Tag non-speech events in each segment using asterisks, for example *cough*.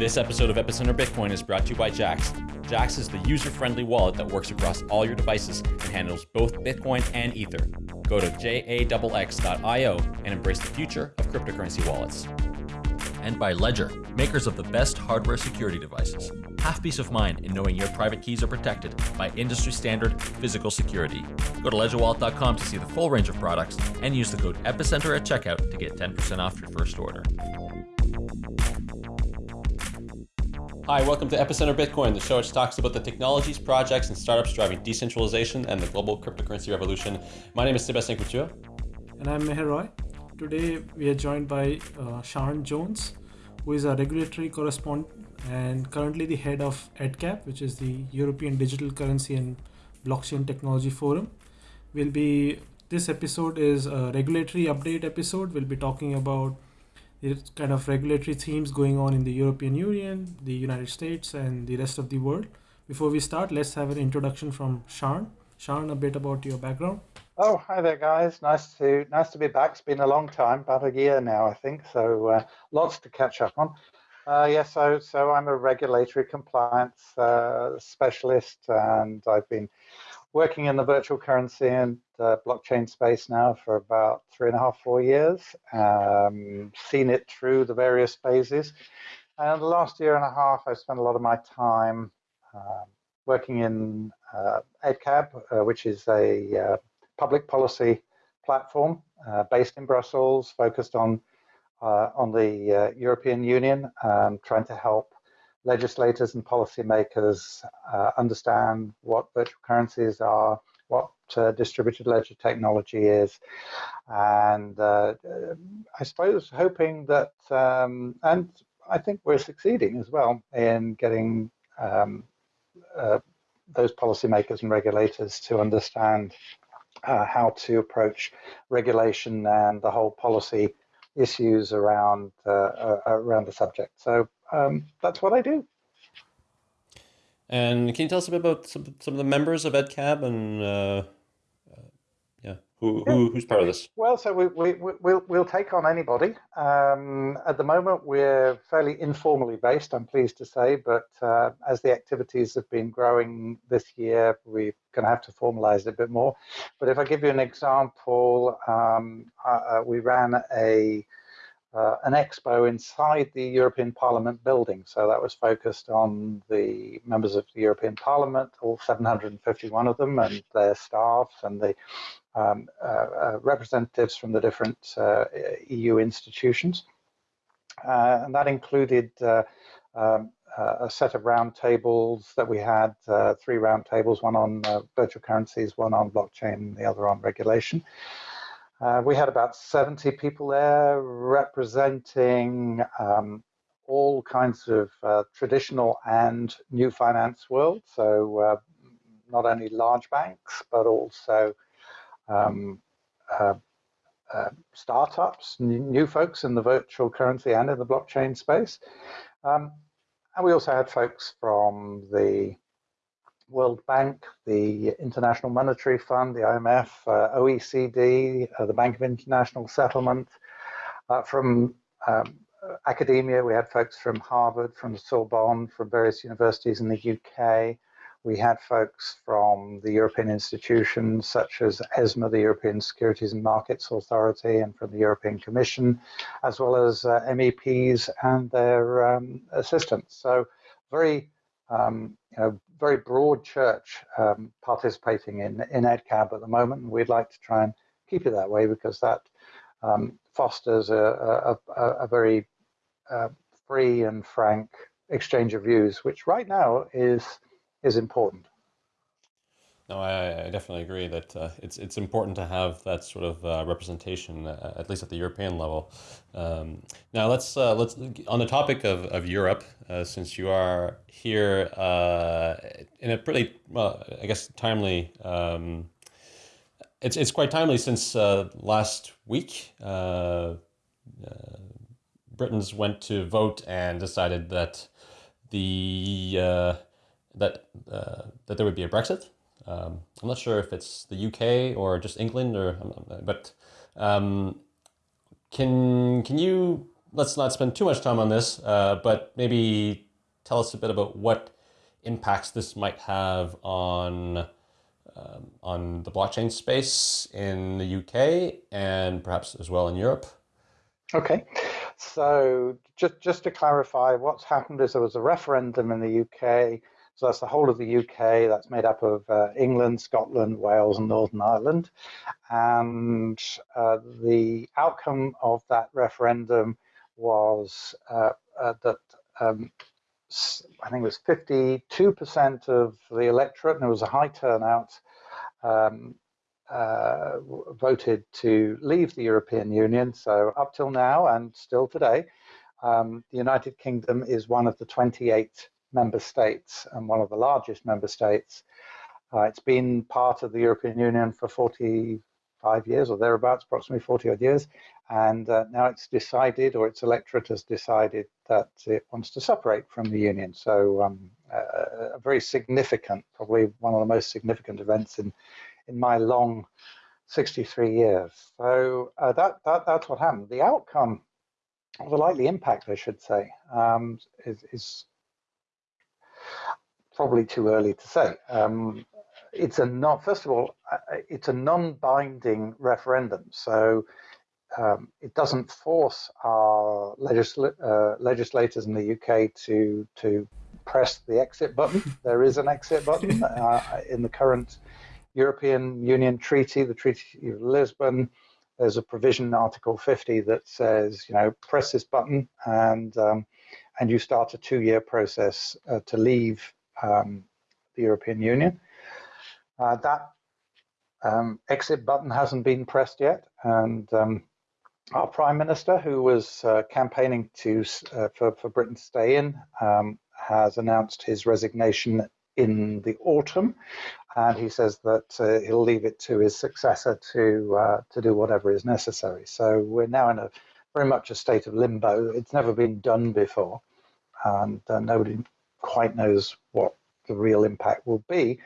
This episode of Epicenter Bitcoin is brought to you by Jaxx. Jaxx is the user-friendly wallet that works across all your devices and handles both Bitcoin and Ether. Go to jaxx.io and embrace the future of cryptocurrency wallets. And by Ledger, makers of the best hardware security devices. Have peace of mind in knowing your private keys are protected by industry standard physical security. Go to ledgerwallet.com to see the full range of products and use the code EPICENTER at checkout to get 10% off your first order. Hi, welcome to Epicenter Bitcoin, the show which talks about the technologies, projects, and startups driving decentralization and the global cryptocurrency revolution. My name is Sebastien Couture. And I'm Meher Roy. Today we are joined by uh, Siân Jones, who is a regulatory correspondent and currently the head of EDCAB, which is the European Digital Currency and Blockchain Technology Forum. We'll be this episode is a regulatory update episode. We'll be talking about it's kind of regulatory themes going on in the European Union, the United States, and the rest of the world. Before we start, let's have an introduction from Siân. Siân, a bit about your background. Oh, hi there, guys. Nice to nice to be back. It's been a long time, about a year now, I think. So uh, lots to catch up on. Uh, yeah, so so I'm a regulatory compliance uh, specialist, and I've been working in the virtual currency and uh, blockchain space now for about three and a half, four years. Um, seen it through the various phases. And the last year and a half, I spent a lot of my time uh, working in uh, EDCAB, uh, which is a uh, public policy platform uh, based in Brussels, focused on on the European Union, um, trying to help legislators and policymakers uh, understand what virtual currencies are, what uh, distributed ledger technology is, and uh, I suppose hoping that, um, and I think we're succeeding as well in getting um, uh, those policymakers and regulators to understand uh, how to approach regulation and the whole policy issues around uh, around the subject. So um, that's what I do. And can you tell us a bit about some, some of the members of EDCAB and uh, uh, yeah, who, who, who's part of this? Well, so we, we, we'll, we'll take on anybody. Um, at the moment, we're fairly informally based, I'm pleased to say, but uh, as the activities have been growing this year, we're going to have to formalize it a bit more. But if I give you an example, um, uh, uh we ran a uh, an expo inside the European Parliament building. So that was focused on the members of the European Parliament, all 751 of them, and their staff, and the um, uh, uh, representatives from the different uh, EU institutions. Uh, and that included uh, um, a set of roundtables that we had, three roundtables, one on virtual currencies, one on blockchain, and the other on regulation. Uh, we had about 70 people there representing um, all kinds of uh, traditional and new finance world. So uh, not only large banks, but also um, uh, uh, startups, new folks in the virtual currency and in the blockchain space. Um, and we also had folks from the World Bank, the International Monetary Fund, the IMF, uh, OECD, uh, the Bank of International Settlement. Uh, from um, academia, we had folks from Harvard, from Sorbonne, from various universities in the UK. We had folks from the European institutions such as ESMA, the European Securities and Markets Authority, and from the European Commission, as well as uh, MEPs and their um, assistants. So very um, you know, very broad church um, participating in, in EDCAB at the moment, and we'd like to try and keep it that way because that um, fosters a, a, a very uh, free and frank exchange of views, which right now is is important. No, I, I definitely agree that uh, it's it's important to have that sort of uh, representation, uh, at least at the European level. Um, now let's uh, let's on the topic of, of Europe, uh, since you are here uh, in a pretty well, I guess timely. Um, it's it's quite timely since last week. Britons went to vote and decided that the that that there would be a Brexit. Um, I'm not sure if it's the UK or just England, or but um, can can you let's not spend too much time on this, uh, but maybe tell us a bit about what impacts this might have on um, on the blockchain space in the UK and perhaps as well in Europe. Okay, so just just to clarify, what's happened is there was a referendum in the UK. So that's the whole of the UK. That's made up of uh, England, Scotland, Wales, and Northern Ireland. And uh, the outcome of that referendum was uh, uh that um, I think it was 52% of the electorate, and it was a high turnout, um, uh, voted to leave the European Union. So up till now and still today, um, the United Kingdom is one of the 28 member states and one of the largest member states. Uh, it's been part of the European Union for 45 years or thereabouts, approximately 40 odd years. And uh, now it's decided, or its electorate has decided, that it wants to separate from the Union. So um, uh, a very significant, probably one of the most significant events in in my long 63 years. So uh, that, that that's what happened. The outcome, or the likely impact, I should say, um, is, is, probably too early to say. Um, it's a not first of all, uh, it's a non-binding referendum, so um, it doesn't force our legisl uh, legislators in the UK to to press the exit button. *laughs* There is an exit button uh, in the current European Union Treaty, the Treaty of Lisbon, there's a provision in Article 50 that says, you know, press this button and um, and you start a two-year process uh, to leave um, the European Union. Uh, that um, exit button hasn't been pressed yet, and um, our Prime Minister, who was uh, campaigning to uh, for for Britain to stay in, um, has announced his resignation in the autumn, and he says that uh, he'll leave it to his successor to uh, to do whatever is necessary. So we're now in a very much a state of limbo. It's never been done before, and uh, nobody quite knows what the real impact will be.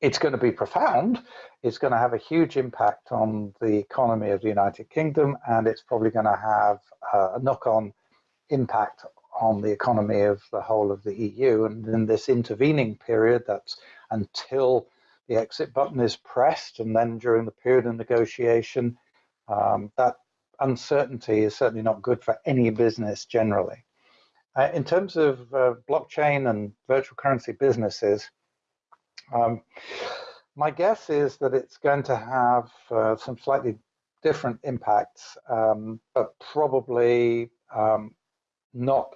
It's going to be profound. It's going to have a huge impact on the economy of the United Kingdom, and it's probably going to have a knock-on impact on the economy of the whole of the EU. And in this intervening period, that's until the exit button is pressed, and then during the period of negotiation, um, that uncertainty is certainly not good for any business generally. Uh, in terms of uh, blockchain and virtual currency businesses, um, my guess is that it's going to have uh, some slightly different impacts, um, but probably um, not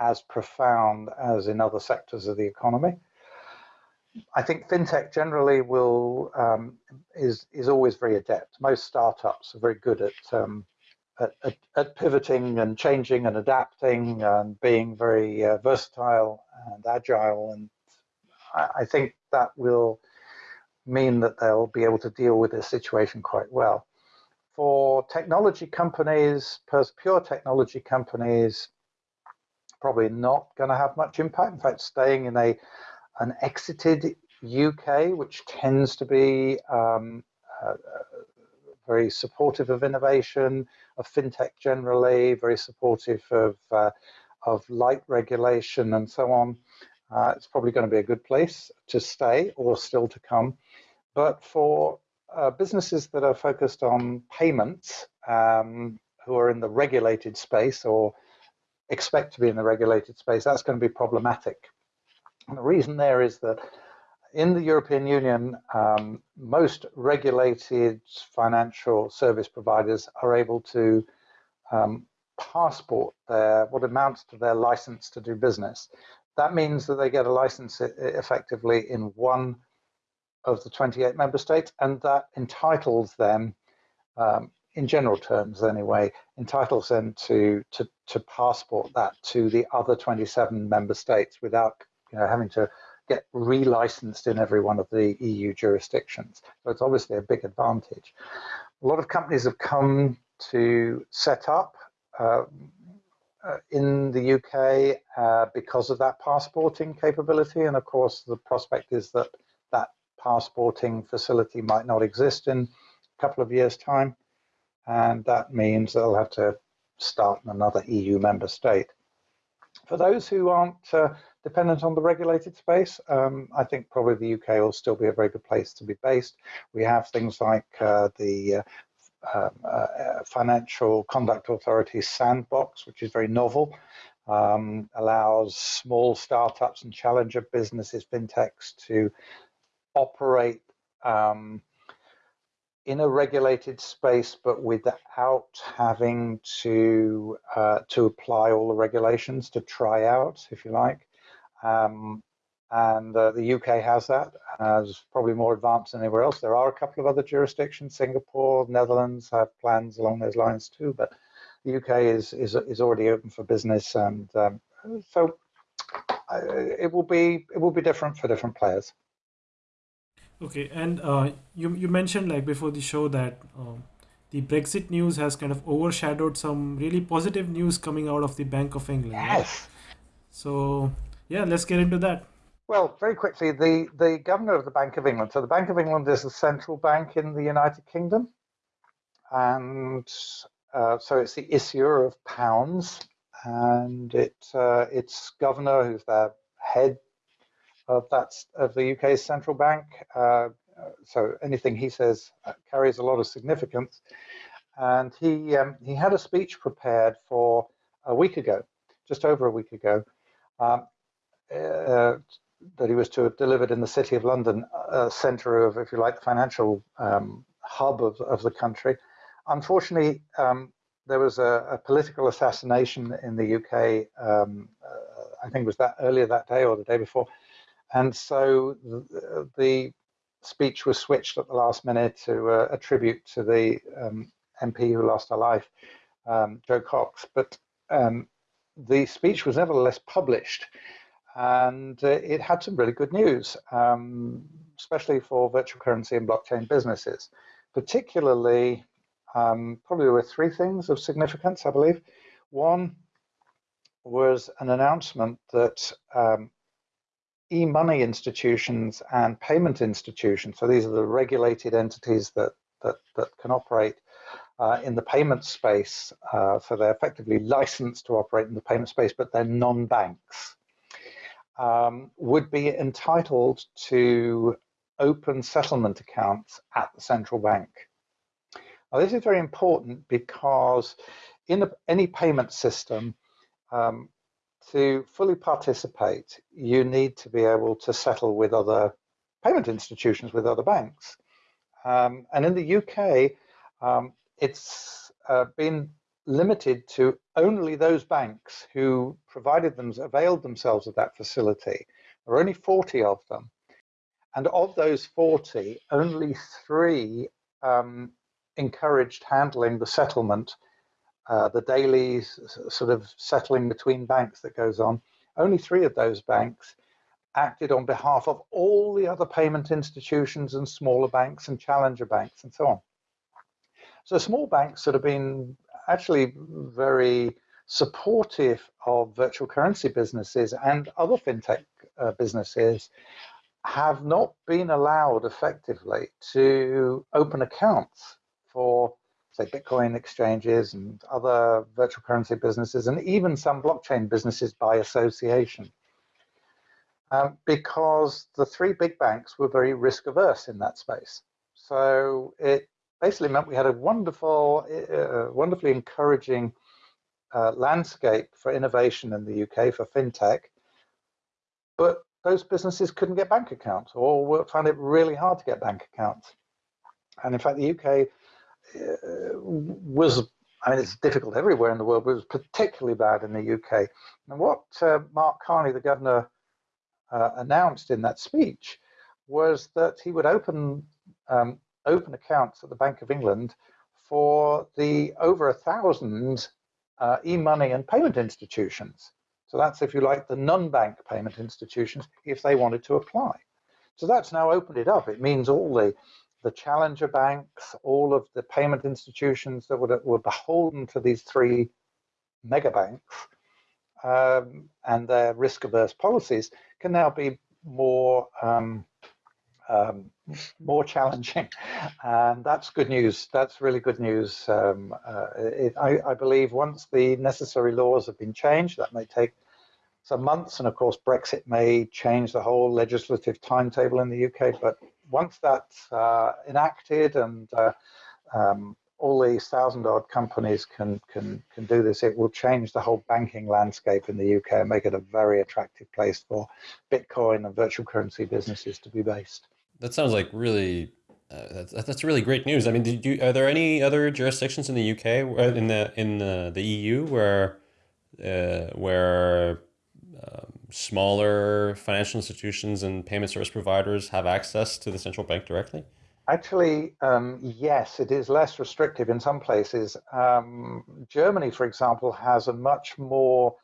as profound as in other sectors of the economy. I think fintech generally will um, is is always very adept. Most startups are very good at, um, at, at, at pivoting and changing and adapting and being very uh, versatile and agile. And I, I, think that will mean that they'll be able to deal with this situation quite well. For technology companies, pure technology companies, probably not going to have much impact. In fact, staying in a an exited UK, which tends to be um, uh, very supportive of innovation, of fintech generally, very supportive of uh, of light regulation and so on. Uh, it's probably going to be a good place to stay or still to come. But for uh, businesses that are focused on payments, um, who are in the regulated space or expect to be in the regulated space, that's going to be problematic. And the reason there is that in the European Union, um, most regulated financial service providers are able to um, passport their what amounts to their license to do business. That means that they get a license effectively in one of the 28 member states, and that entitles them um, in general terms anyway, entitles them to, to, to passport that to the other 27 member states without you know, having to get relicensed in every one of the EU jurisdictions. So it's obviously a big advantage. A lot of companies have come to set up uh, uh, in the UK uh, because of that passporting capability. And of course, the prospect is that that passporting facility might not exist in a couple of years' time and that means they'll have to start in another EU member state. For those who aren't uh, dependent on the regulated space, um, I think probably the UK will still be a very good place to be based. We have things like uh, the uh, um, uh, Financial Conduct Authority sandbox, which is very novel, um, allows small startups and challenger businesses, fintechs, to operate um, in a regulated space, but without having to uh, to apply all the regulations to try out, if you like. Um, and uh, the UK has that as probably more advanced than anywhere else. There are a couple of other jurisdictions, Singapore, Netherlands have plans along those lines too, but the UK is is, is already open for business, and um, so uh, it will be it will be different for different players. Okay, and uh, you you mentioned like before the show that um, the Brexit news has kind of overshadowed some really positive news coming out of the Bank of England. Yes. Right? So yeah, let's get into that. Well, very quickly, the, the governor of the Bank of England. So the Bank of England is the central bank in the United Kingdom, and uh, so it's the issuer of pounds, and it uh, its governor, who's the head of that of the UK's central bank. Uh, so anything he says uh, carries a lot of significance, and he um, he had a speech prepared for a week ago, just over a week ago. Um, uh, that he was to have delivered in the City of London, a centre of, if you like, the financial um, hub of, of the country. Unfortunately, um, there was a, a, political assassination in the UK. Um, uh, I think it was that earlier that day or the day before, and so the, the speech was switched at the last minute to uh, a tribute to the MP um, who lost her life, um, Jo Cox. But um, the speech was nevertheless published and uh, it had some really good news, um, especially for virtual currency and blockchain businesses. Particularly, um, probably were three things of significance, I believe. One was an announcement that um, e-money institutions and payment institutions, so these are the regulated entities that, that, that can operate uh, in the payment space, uh, so they're effectively licensed to operate in the payment space, but they're non-banks um, would be entitled to open settlement accounts at the central bank. Now, this is very important because in any payment system, um, to fully participate, you need to be able to settle with other payment institutions, with other banks. Um, and in the UK, um, it's uh, been limited to only those banks who provided them, availed themselves of that facility. There are only 40 of them. And of those 40, only three um, encouraged handling the settlement, uh, the daily sort of settling between banks that goes on. Only three of those banks acted on behalf of all the other payment institutions and smaller banks and challenger banks and so on. So small banks that have been actually very supportive of virtual currency businesses and other fintech uh, businesses have not been allowed effectively to open accounts for say Bitcoin exchanges and other virtual currency businesses and even some blockchain businesses by association. Um, because the three big banks were very risk averse in that space. So it basically meant we had a wonderful, uh, wonderfully encouraging uh, landscape for innovation in the UK for fintech, but those businesses couldn't get bank accounts or found it really hard to get bank accounts. And in fact, the UK was, I mean, it's difficult everywhere in the world, but it was particularly bad in the UK. And what uh, Mark Carney, the governor, uh, announced in that speech was that he would open um, open accounts at the Bank of England for the over a thousand uh, e-money and payment institutions. So that's, if you like, the non-bank payment institutions, if they wanted to apply. So that's now opened it up. It means all the, the challenger banks, all of the payment institutions that were, were beholden to these three mega banks um, and their risk-averse policies can now be more um, um, more challenging, *laughs* and that's good news. That's really good news. Um, uh, it, I, I, believe once the necessary laws have been changed, that may take some months, and of course Brexit may change the whole legislative timetable in the UK. But once that's uh, enacted and uh, um, all these thousand odd companies can can can do this, it will change the whole banking landscape in the UK and make it a very attractive place for Bitcoin and virtual currency businesses to be based. That sounds like really. Uh, that's, that's really great news. I mean, did you, are there any other jurisdictions in the UK, uh, in the in the, the EU, where uh, where um, smaller financial institutions and payment service providers have access to the central bank directly? Actually, um, yes, it is less restrictive in some places. Um, Germany, for example, has a much more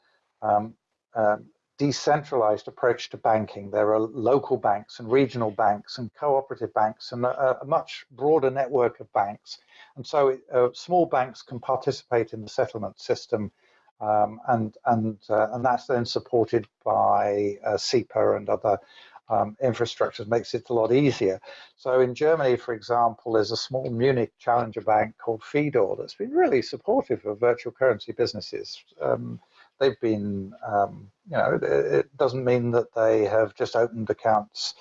um, um, decentralized approach to banking. There are local banks and regional banks and cooperative banks and a, a much broader network of banks. And so uh, small banks can participate in the settlement system um, and and uh, and that's then supported by uh, SEPA and other um, infrastructure makes it a lot easier. So in Germany, for example, there's a small Munich challenger bank called Fidor that's been really supportive of virtual currency businesses. Um, they've been, um, you know, it doesn't mean that they have just opened accounts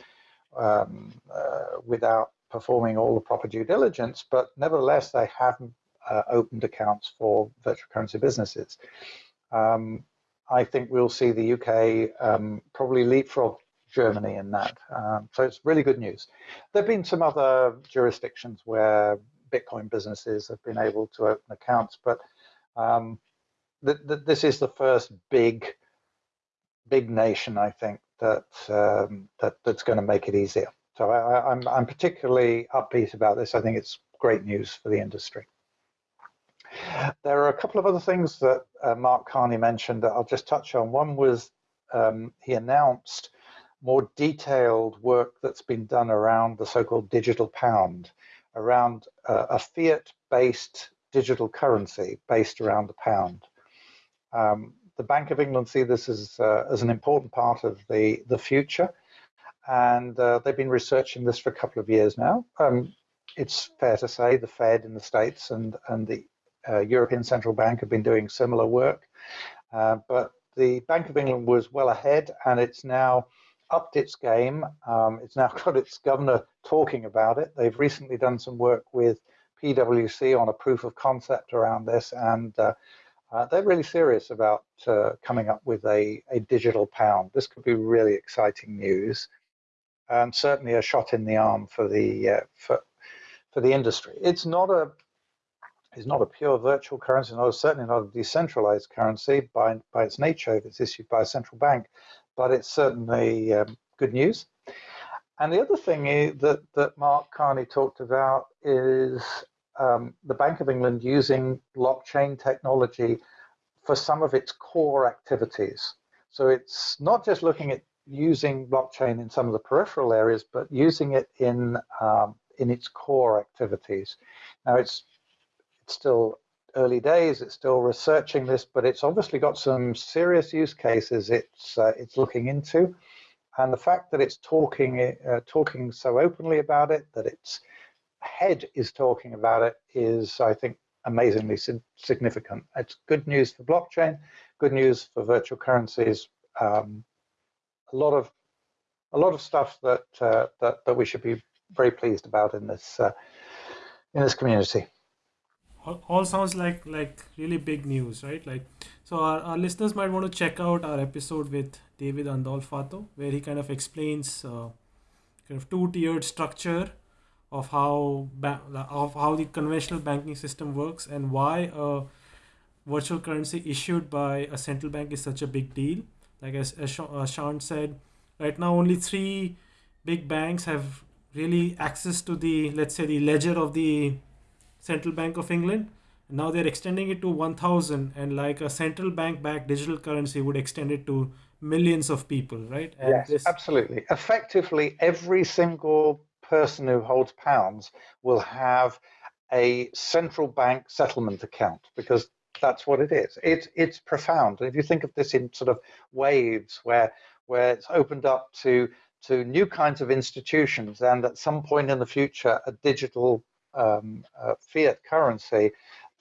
um, uh, without performing all the proper due diligence, but nevertheless, they have uh, opened accounts for virtual currency businesses. Um, I think we'll see the UK um, probably leapfrog Germany in that. Um, so it's really good news. There have been some other jurisdictions where Bitcoin businesses have been able to open accounts, but um, th th this is the first big, big nation, I think, that, um, that that's going to make it easier. So I, I'm, I'm particularly upbeat about this. I think it's great news for the industry. There are a couple of other things that uh, Mark Carney mentioned that I'll just touch on. One was um, he announced more detailed work that's been done around the so-called digital pound, around uh, a fiat-based digital currency based around the pound. Um, the Bank of England see this as, uh, as an important part of the, the future, and uh, they've been researching this for a couple of years now. Um, it's fair to say the Fed in the States and, and the uh, European Central Bank have been doing similar work, uh, but the Bank of England was well ahead, and it's now upped its game. Um, it's now *laughs* got its governor talking about it. They've recently done some work with PwC on a proof of concept around this, and uh, uh, they're really serious about uh, coming up with a, a digital pound. This could be really exciting news, and certainly a shot in the arm for the uh, for for the industry. It's not a it's not a pure virtual currency, not certainly not a decentralized currency by by its nature if it's issued by a central bank but it's certainly um, good news. And the other thing that, that Mark Carney talked about is um, the Bank of England using blockchain technology for some of its core activities. So it's not just looking at using blockchain in some of the peripheral areas, but using it in um, in its core activities. Now it's it's still early days. It's still researching this, but it's obviously got some serious use cases it's uh, it's looking into, and the fact that it's talking uh, talking so openly about it, that its head is talking about it, is I think amazingly significant. It's good news for blockchain, good news for virtual currencies. Um, a lot of a lot of stuff that uh, that that we should be very pleased about in this uh, in this community all sounds like like really big news right like so our, our listeners might want to check out our episode with david andolfatto where he kind of explains uh, kind of two tiered structure of how of how the conventional banking system works and why a virtual currency issued by a central bank is such a big deal like as, as uh, Siân said right now only three big banks have really access to the let's say the ledger of the Central Bank of England. Now they're extending it to 1000 and like a central bank backed digital currency would extend it to millions of people, right? And yes, this... absolutely. Effectively, every single person who holds pounds will have a central bank settlement account because that's what it is. It's it's profound. If you think of this in sort of waves where where it's opened up to to new kinds of institutions and at some point in the future a digital um, uh, fiat currency,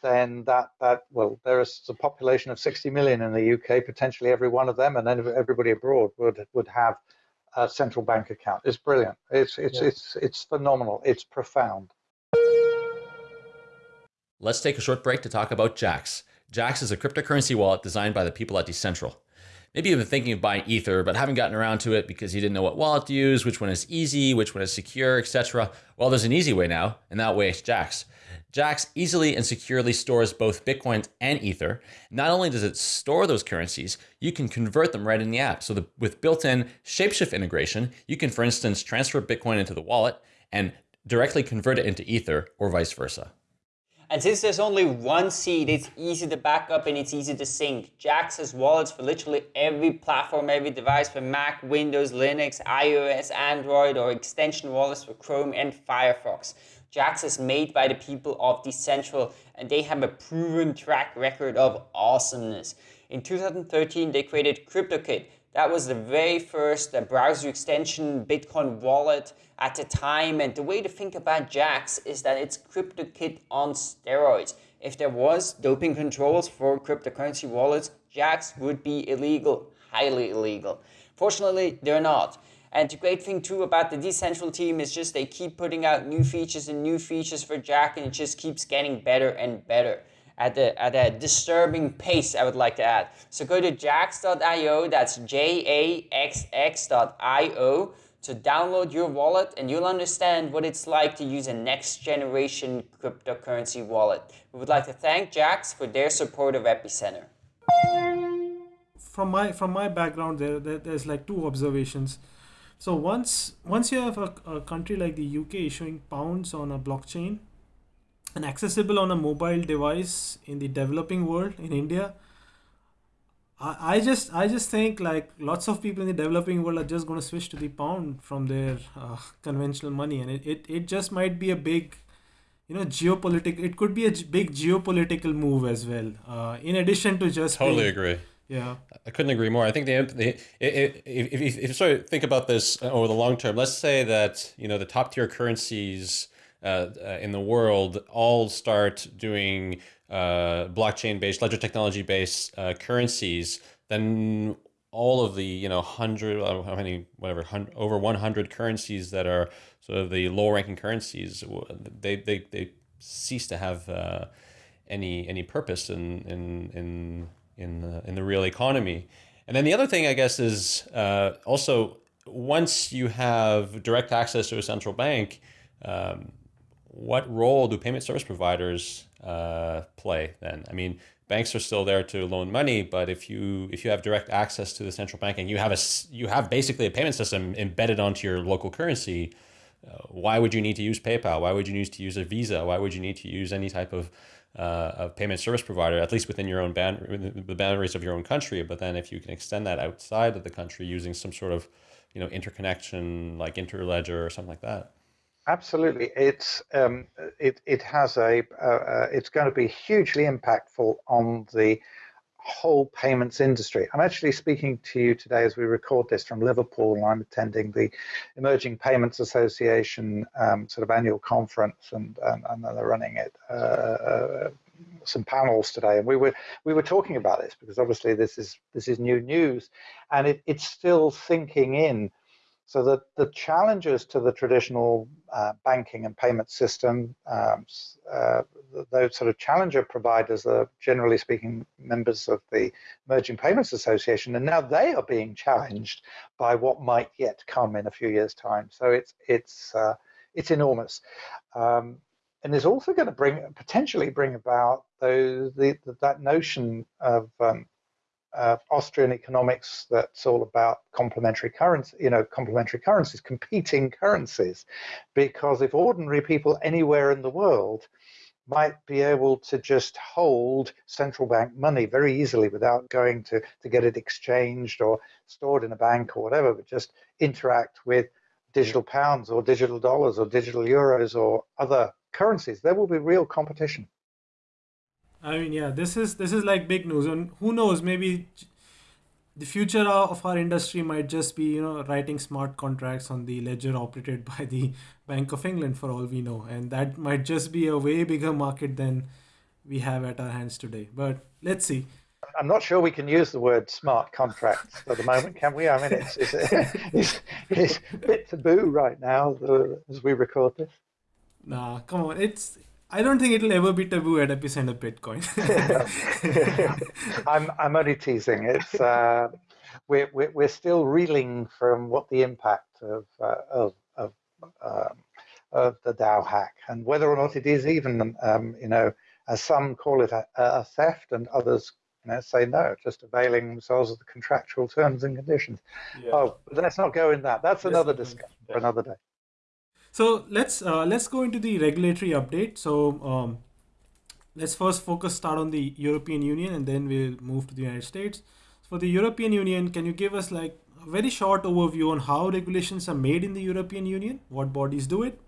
then that that well, there is a population of 60 million in the UK, potentially every one of them, and then everybody abroad would would have a central bank account. It's brilliant. It's it's yeah. it's it's phenomenal. It's profound. Let's take a short break to talk about Jaxx. Jaxx is a cryptocurrency wallet designed by the people at Decentral. Maybe been thinking of buying Ether, but haven't gotten around to it because you didn't know what wallet to use, which one is easy, which one is secure, etc. Well, there's an easy way now, and that way is Jaxx. Jaxx easily and securely stores both Bitcoin and Ether. Not only does it store those currencies, you can convert them right in the app. So the, with built-in Shapeshift integration, you can, for instance, transfer Bitcoin into the wallet and directly convert it into Ether or vice versa. And since there's only one seed, it's easy to back up and it's easy to sync. Jaxx has wallets for literally every platform, every device for Mac, Windows, Linux, iOS, Android, or extension wallets for Chrome and Firefox. Jaxx is made by the people of Decentral and they have a proven track record of awesomeness. In 2013, they created CryptoKit. That was the very first uh, browser extension Bitcoin wallet at the time. And the way to think about Jaxx is that it's CryptoKit on steroids. If there was doping controls for cryptocurrency wallets, Jaxx would be illegal, highly illegal. Fortunately, they're not. And the great thing too about the Decentral team is just they keep putting out new features and new features for Jaxx and it just keeps getting better and better at, the, at a disturbing pace, I would like to add. So go to jaxx.io, that's J-A-X-X.io to download your wallet and you'll understand what it's like to use a next generation cryptocurrency wallet. We would like to thank Jaxx for their support of Epicenter. From my from my background there, there there's like two observations. So once once you have a, a country like the UK issuing pounds on a blockchain and accessible on a mobile device in the developing world in India, I, I just I just think like lots of people in the developing world are just going to switch to the pound from their uh, conventional money, and it, it, it just might be a big, you know, geopolitical. It could be a big geopolitical move as well. Uh, in addition to just totally being, agree. Yeah, I couldn't agree more. I think the, the if, if, if you sort of think about this over the long term, let's say that you know the top tier currencies uh, uh, in the world all start doing uh, blockchain-based, ledger technology-based uh, currencies, then all of the you know hundred uh, how many whatever hundred, over 100 currencies that are sort of the low-ranking currencies, they they, they cease to have uh, any any purpose in in in in the, in the real economy. And then the other thing I guess is uh, also once you have direct access to a central bank. Um, what role do payment service providers uh, play then? I mean, banks are still there to loan money, but if you if you have direct access to the central banking, you have a you have basically a payment system embedded onto your local currency, uh, why would you need to use PayPal? Why would you need to use a Visa? Why would you need to use any type of uh, of payment service provider, at least within your own band, the boundaries of your own country. But then, if you can extend that outside of the country using some sort of, you know, interconnection like Interledger or something like that. Absolutely, it's um, it it has a uh, uh, it's going to be hugely impactful on the whole payments industry. I'm actually speaking to you today as we record this from Liverpool, I'm attending the Emerging Payments Association um, sort of annual conference, and and, and they're running it. Uh, uh, some panels today, and we were we were talking about this because obviously this is this is new news, and it, it's still sinking in so the, the challenges to the traditional uh, banking and payment system, um, uh, those sort of challenger providers are generally speaking members of the Emerging Payments Association, and now they are being challenged by what might yet come in a few years' time. So it's it's uh, it's enormous. Um, and is also going to bring potentially bring about those the, that notion of um, uh, Austrian economics that's all about complementary currency, you know, complementary currencies, competing currencies, because if ordinary people anywhere in the world might be able to just hold central bank money very easily without going to, to get it exchanged or stored in a bank or whatever, but just interact with digital pounds or digital dollars or digital euros or other currencies, there will be real competition. I mean, yeah, this is this is like big news, and who knows? Maybe the future of our industry might just be you know writing smart contracts on the ledger operated *laughs* by the bank of england for all we know and that might just be a way bigger market than we have at our hands today but let's see I'm not sure we can use the word smart contracts at the moment, can we? I mean, it's, it's, it's, it's a bit taboo right now uh, as we record this. Nah, come on. It's I don't think it'll ever be taboo at Epicenter Bitcoin. *laughs* I'm I'm only teasing. It's uh, we're, we're we're still reeling from what the impact of uh, of of, um, of the DAO hack and whether or not it is even um, you know as some call it a, a theft and others you know, say no, just availing themselves of the contractual terms and conditions. Yeah. Oh, let's not go in that. That's another discussion yeah. for another day. So let's uh, let's go into the regulatory update. So um, let's first focus start on the European Union and then we'll move to the United States. For the European Union, can you give us like a very short overview on how regulations are made in the European Union, what bodies do it,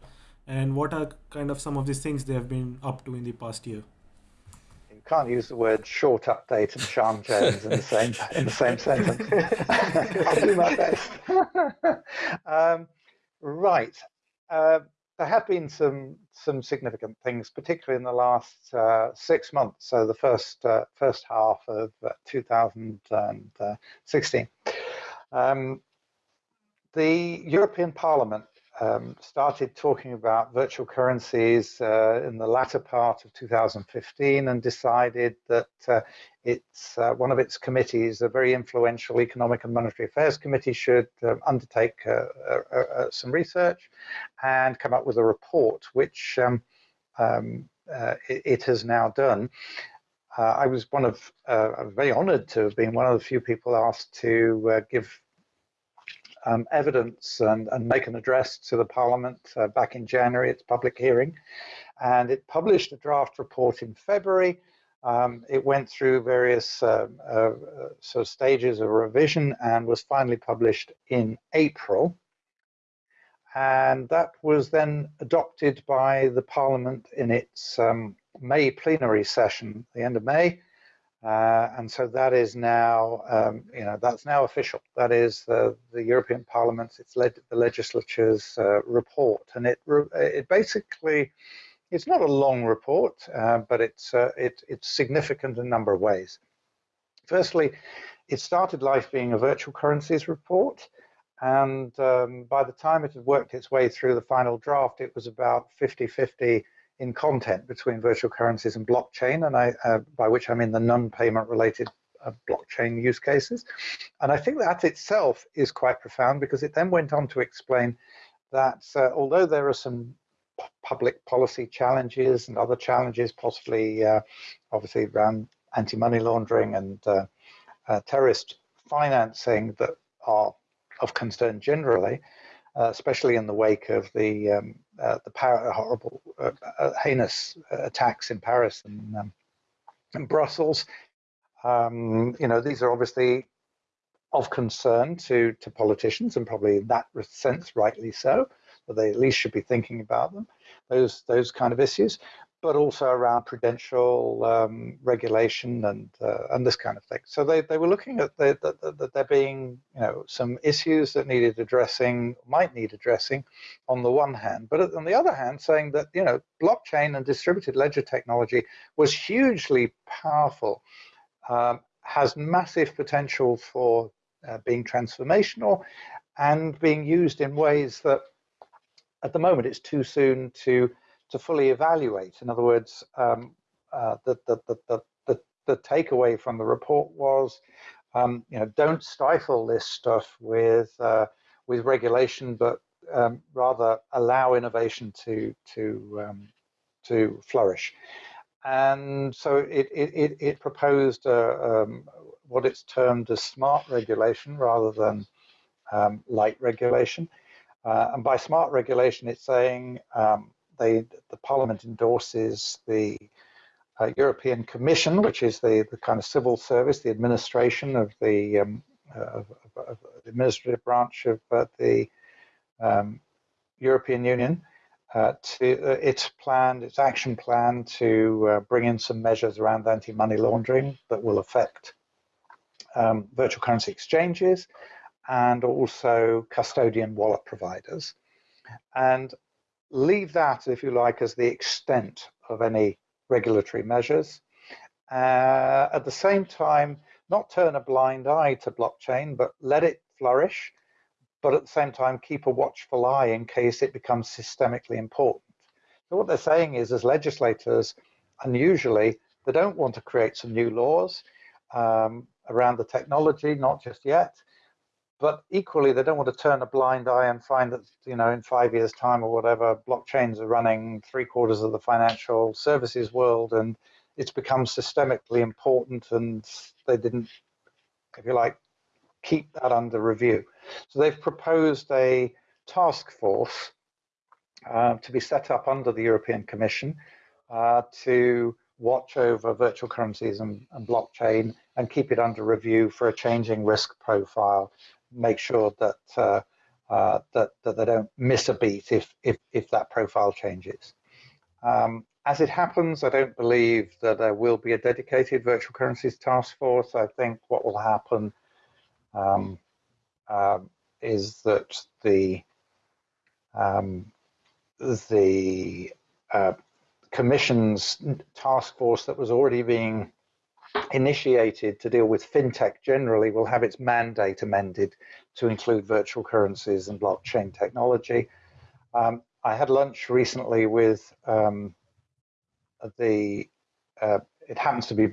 and what are kind of some of these things they have been up to in the past year? You can't use the word short update and Siân Jones in the same in the same sentence. *laughs* I'll do my best. *laughs* um, right. Uh, there have been some some significant things, particularly in the last uh, six months. So the first uh, first half of uh, 2016. Um, the European Parliament um, started talking about virtual currencies uh, in the latter part of 2015 and decided that uh, it's uh, one of its committees, a very influential Economic and Monetary Affairs Committee, should um, undertake uh, uh, uh, some research and come up with a report, which um, um it, it, has now done. I was one of, very honored to have been one of the few people asked to give um, evidence and, and, make an address to the Parliament uh, back in January, its public hearing. And it published a draft report in February. Um, it went through various uh, uh, of stages of revision and was finally published in April. And that was then adopted by the Parliament in its um, May plenary session, the end of May. Uh, and so that is now, um, you know, that's now official. That is the, the European Parliament's, it's led the legislature's uh, report, and it it basically, it's not a long report, uh, but it's uh, it, it's significant in a number of ways. Firstly, it started life being a virtual currencies report, and um, by the time it had worked its way through the final draft, it was about 50-50 in content between virtual currencies and blockchain, and I, uh, by which I mean the non-payment related uh, blockchain use cases. And I think that itself is quite profound because it then went on to explain that uh, although there are some public policy challenges and other challenges, possibly uh, obviously around anti-money laundering and uh, uh, terrorist financing that are of concern generally, especially in the wake of the um, uh, the horrible, uh, uh, heinous attacks in Paris and, um, Brussels. Um, you know, these are obviously of concern to to politicians, and probably in that sense, rightly so. That they at least should be thinking about them, those those kind of issues but also around prudential um, regulation and uh, and this kind of thing. So they, they were looking at that the, the, there being you know some issues that needed addressing, might need addressing, on the one hand, but on the other hand, saying that you know blockchain and distributed ledger technology was hugely powerful, um, has massive potential for uh, being transformational, and being used in ways that at the moment it's too soon to to fully evaluate. In other words, um, uh, the, the, the, the, the takeaway from the report was, um, you know, don't stifle this stuff with uh, with regulation, but um, rather allow innovation to to um, to flourish. And so it it, it proposed um, what it's termed as smart regulation rather than um, light regulation. Uh, and by smart regulation, it's saying they, the Parliament endorses the uh, European Commission, which is the, the kind of civil service, the administration of the, um, of, of the administrative branch of uh, the um, European Union. Uh, to uh, its plan, its action plan to uh, bring in some measures around anti-money laundering that will affect um, virtual currency exchanges and also custodian wallet providers. And leave that, if you like, as the extent of any regulatory measures. Uh, at the same time, not turn a blind eye to blockchain, but let it flourish, but at the same time, keep a watchful eye in case it becomes systemically important. So what they're saying is, as legislators, unusually, they don't want to create some new laws um, around the technology, not just yet, but equally they don't want to turn a blind eye and find that you know in five years time or whatever blockchains are running three quarters of the financial services world and it's become systemically important and they didn't if you like keep that under review. So they've proposed a task force uh, to be set up under the european commission uh, to watch over virtual currencies and, and blockchain and keep it under review for a changing risk profile make sure that uh, uh, that that they don't miss a beat if if if that profile changes. Um, as it happens, I don't believe that there will be a dedicated virtual currencies task force. I think what will happen um, uh, is that the um, the uh, commission's task force that was already being initiated to deal with fintech generally will have its mandate amended to include virtual currencies and blockchain technology. Um, I had lunch recently with um, the, uh, it happens to be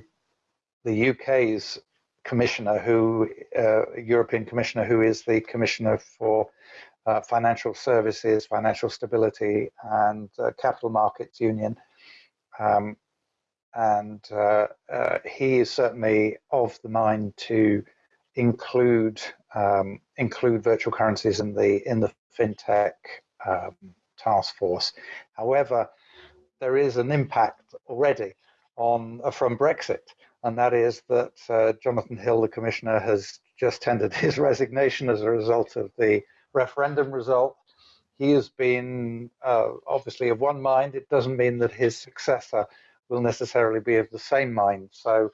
the UK's commissioner who, uh, European commissioner who is the commissioner for uh, financial services, financial stability and uh, capital markets union. Um, and uh, uh, he is certainly of the mind to include um, include virtual currencies in the in the fintech um, task force. However, there is an impact already on uh, from Brexit, and that is that uh, Jonathan Hill, the commissioner, has just tendered *laughs* his resignation as a result of the referendum result. He has been uh, obviously of one mind. It doesn't mean that his successor will necessarily be of the same mind. So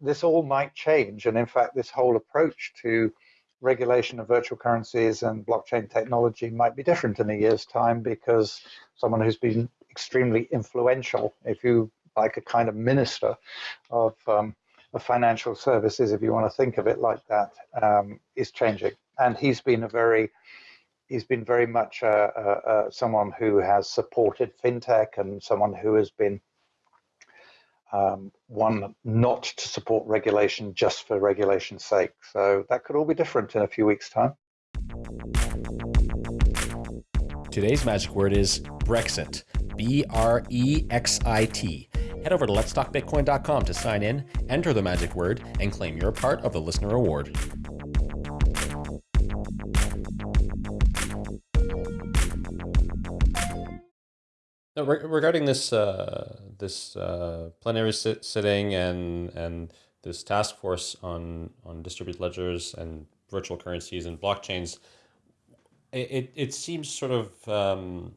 this all might change. And in fact, this whole approach to regulation of virtual currencies and blockchain technology might be different in a year's time because someone who's been extremely influential, if you like a kind of minister of, um, of financial services, if you want to think of it like that, um, is changing. And he's been a very he's been very much uh, uh, uh, someone who has supported fintech and someone who has been um, one not to support regulation just for regulation's sake. So that could all be different in a few weeks' time. Today's magic word is Brexit. B R E X I T. Head over to letstalkbitcoin.com to sign in, enter the magic word, and claim your part of the listener award. Regarding this uh, this uh, plenary sit sitting and and this task force on on distributed ledgers and virtual currencies and blockchains, it it seems sort of um,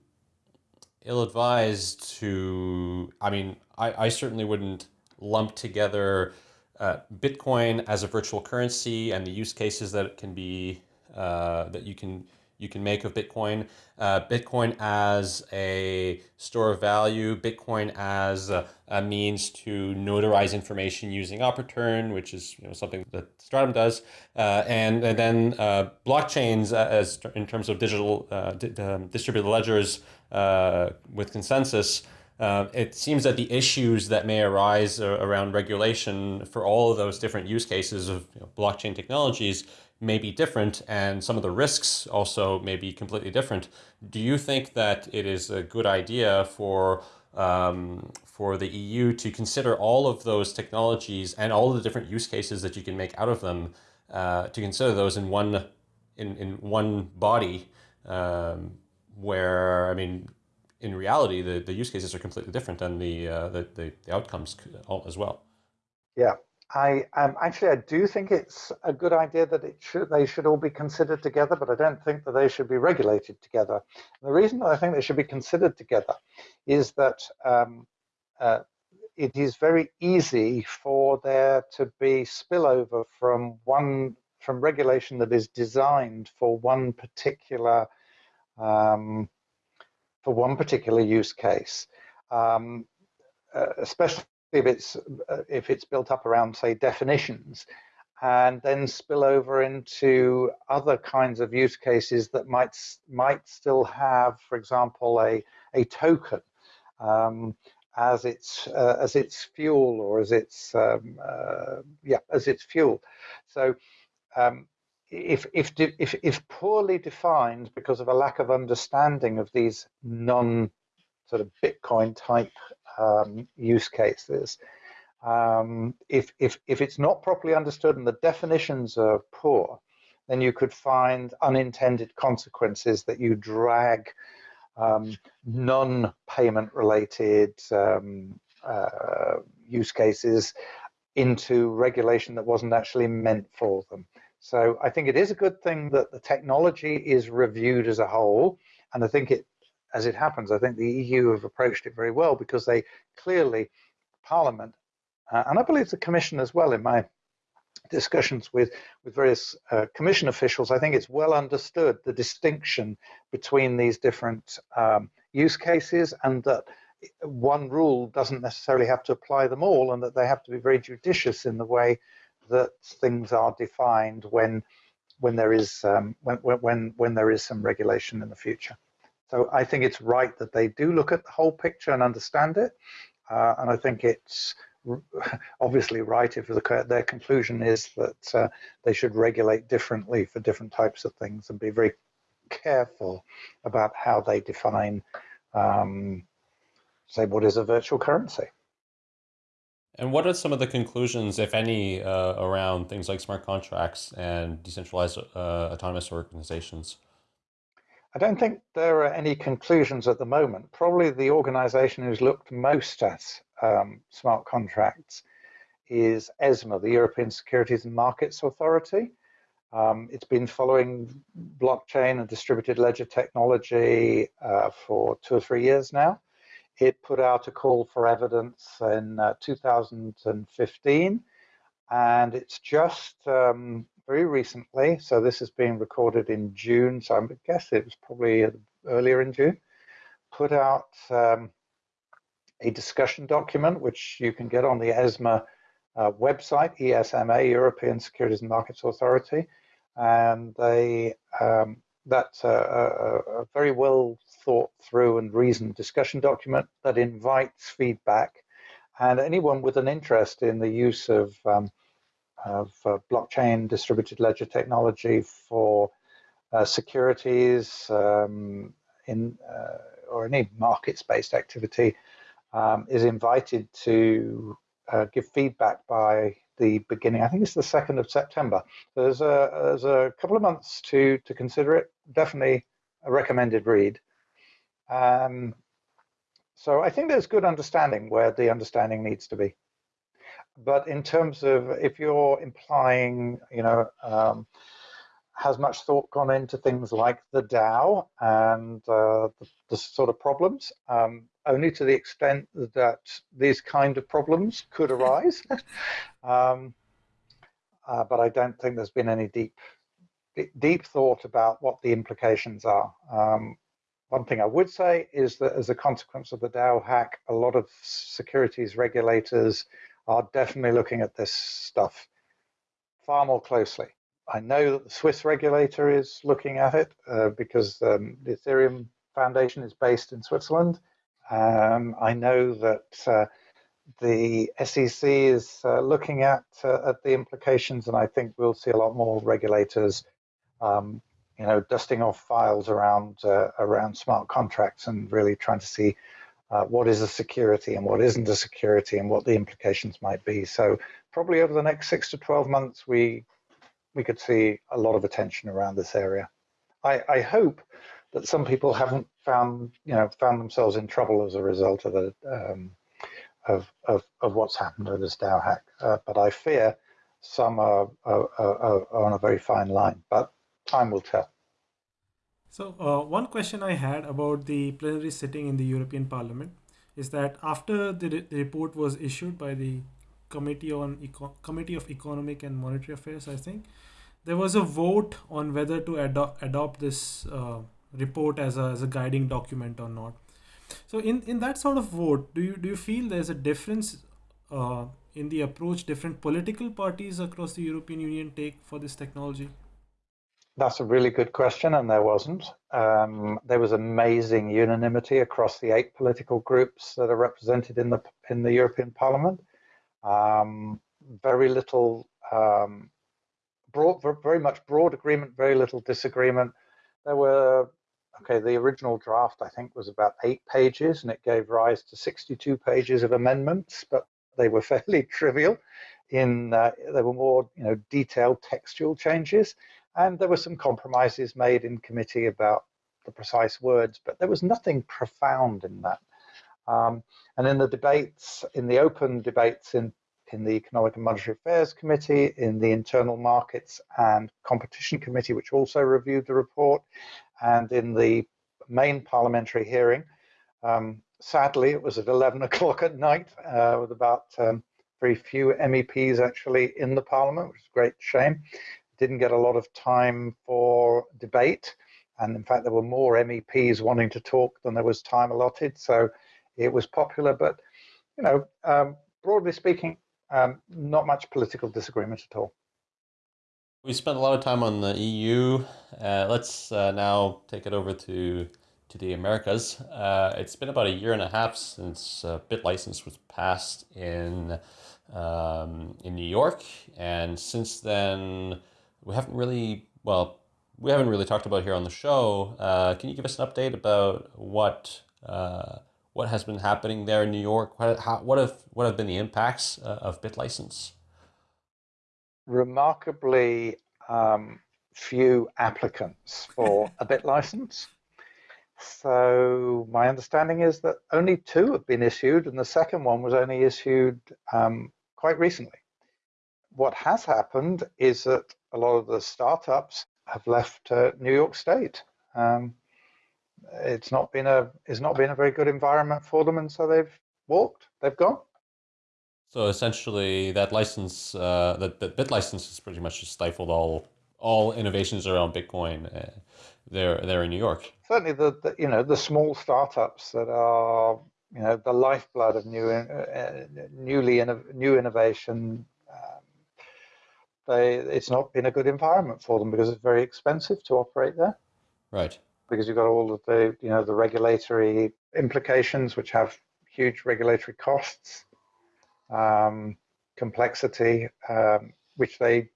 ill advised to. I mean, I I certainly wouldn't lump together uh, Bitcoin as a virtual currency and the use cases that it can be uh, that you can you can make of Bitcoin. Uh, Bitcoin as a store of value, Bitcoin as a, a, means to notarize information using OP_RETURN, which is you know, something that Stratumn does, uh, and, and then uh, blockchains as in terms of digital uh, um, distributed ledgers uh, with consensus. Uh, it seems that the issues that may arise around regulation for all of those different use cases of you know, blockchain technologies may be different and some of the risks also may be completely different. Do you think that it is a good idea for um, for the EU to consider all of those technologies and all the different use cases that you can make out of them uh, to consider those in one in, in one body um, where I mean in reality the, the use cases are completely different and the, uh, the, the, the outcomes as well. Yeah, I um, actually I do think it's a good idea that it should they should all be considered together, but I don't think that they should be regulated together. And the reason I think they should be considered together is that um, uh, it is very easy for there to be spillover from one from regulation that is designed for one particular um, for one particular use case, um, uh, especially if it's uh, if it's built up around say definitions, and then spill over into other kinds of use cases that might might still have, for example, a a token um, as its uh, as its fuel or as its um, uh, yeah as its fuel. So um, if, if, if, if poorly defined because of a lack of understanding of these non sort of Bitcoin type um, use cases, um, if, if, if it's not properly understood and the definitions are poor, then you could find unintended consequences that you drag um, non-payment related um, uh, use cases into regulation that wasn't actually meant for them. So I think it is a good thing that the technology is reviewed as a whole. And I think it, as it happens, I think the EU have approached it very well because they clearly, Parliament, uh, and I believe the Commission as well in my discussions with, with various uh, Commission officials, I think it's well understood the distinction between these different um, use cases and that one rule doesn't necessarily have to apply them all and that they have to be very judicious in the way that things are defined when when there is um, when, when when there is some regulation in the future. So I think it's right that they do look at the whole picture and understand it, uh, and I think it's *laughs* obviously right if the, their conclusion is that uh, they should regulate differently for different types of things and be very careful about how they define um, say what is a virtual currency. And what are some of the conclusions, if any, uh, around things like smart contracts and decentralized uh, autonomous organizations? I don't think there are any conclusions at the moment. Probably the organization who's looked most at um, smart contracts is ESMA, the European Securities and Markets Authority. Um, it's been following blockchain and distributed ledger technology uh, for two or three years now. It put out a call for evidence in uh, 2015, and it's just um, very recently, so this is being recorded in June, so I guess it was probably earlier in June, put out um, a discussion document, which you can get on the ESMA uh, website, ESMA, European Securities and Markets Authority, and they um, that's a, a, a, very well thought through and reasoned discussion document that invites feedback and anyone with an interest in the use of, um, of uh, blockchain distributed ledger technology for uh, securities um, in uh, or any markets-based activity um, is invited to uh, give feedback by the beginning. I think it's the second of September. There's a there's a couple of months to to consider it. Definitely a recommended read. Um, so I think there's good understanding where the understanding needs to be. But in terms of if you're implying, you know, um, has much thought gone into things like the DAO and uh, the, the, sort of problems, um, only to the extent that these kind of problems could arise. *laughs* um, uh, but I don't think there's been any deep, deep thought about what the implications are. Um, one thing I would say is that as a consequence of the DAO hack, a lot of securities regulators are definitely looking at this stuff far more closely. I know that the Swiss regulator is looking at it uh, because um, the Ethereum Foundation is based in Switzerland. Um, I know that uh, the SEC is uh, looking at uh, at the implications, and I think we'll see a lot more regulators um, you know, dusting off files around uh, around smart contracts and really trying to see uh, what is a security and what isn't a security and what the implications might be. So probably over the next six to 12 months, we we could see a lot of attention around this area. I, I hope that some people haven't found you know found themselves in trouble as a result of the um, of, of of what's happened with this DAO hack, uh, but I fear some are, are, are, are on a very fine line. But time will tell. So uh, one question I had about the plenary sitting in the European Parliament is that after the, the report was issued by the Committee on Eco- Committee of Economic and Monetary Affairs, I think, there was a vote on whether to adopt adopt this uh, report as a, as a guiding document or not. So in, in that sort of vote, do you do you feel there's a difference uh, in the approach different political parties across the European Union take for this technology? That's a really good question, and there wasn't. Um, there was amazing unanimity across the eight political groups that are represented in the in the European Parliament. Um, very little, um, broad, very much broad agreement, very little disagreement. There were okay. The original draft, I think, was about eight pages, and it gave rise to 62 pages of amendments, but they were *laughs* fairly trivial. In uh, there were more, you know, detailed textual changes and there were some compromises made in committee about the precise words, but there was nothing profound in that. Um, and in the debates, in the open debates in, in the Economic and Monetary Affairs Committee, in the Internal Markets and Competition Committee, which also reviewed the report, and in the main parliamentary hearing, um, sadly, it was at 11 *laughs* o'clock at night uh, with about um, very few MEPs actually in the parliament, which is a great shame didn't get a lot of time for debate. And in fact, there were more MEPs wanting to talk than there was time allotted. So it was popular, but you know, um, broadly speaking, um, not much political disagreement at all. We spent a lot of time on the EU. Uh, let's uh, now take it over to to the Americas. Uh, it's been about a year and a half since uh, BitLicense was passed in um, in New York, and since then we haven't really, well, we haven't really talked about here on the show. Uh, can you give us an update about what uh, what has been happening there in New York? What, how, what have what have been the impacts uh, of BitLicense? Remarkably um, few applicants for a BitLicense. So my understanding is that only two have been issued, and the second one was only issued um, quite recently. What has happened is that a lot of the startups have left uh, New York State. Um, it's not been a it's not been a very good environment for them, and so they've walked. They've gone. So essentially, that license, uh, that, that bit license, has pretty much just stifled all all innovations around Bitcoin. Uh, there, there in New York. Certainly, the, the, you know the small startups that are you know the lifeblood of new uh, newly inno- new innovation they it's not been a good environment for them because it's very expensive to operate there. Right. Because you've got all of the you know the regulatory implications, which have huge regulatory costs, um, complexity, um, which they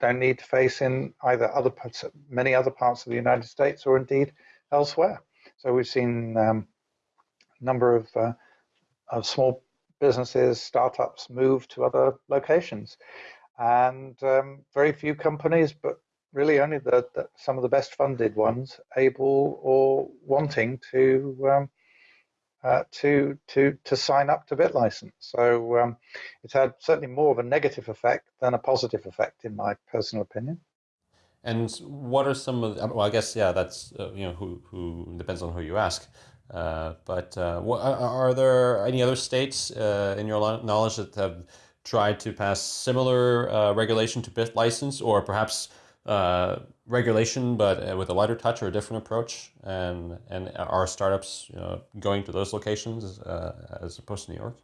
don't need to face in either other parts, many other parts of the United States or indeed elsewhere. So we've seen um, a number of uh, of small businesses, startups move to other locations and um, very few companies, but really only the, the, some of the best funded ones, able or wanting to um, uh, to to to sign up to BitLicense. So um, it's had certainly more of a negative effect than a positive effect, in my personal opinion. And what are some of? The, well, I guess yeah, that's uh, you know who who depends on who you ask. Uh, but uh, what, are there any other states uh, in your knowledge that have tried to pass similar uh, regulation to BitLicense or perhaps uh, regulation but uh, with a lighter touch or a different approach and and are startups you know, going to those locations uh, as opposed to New York?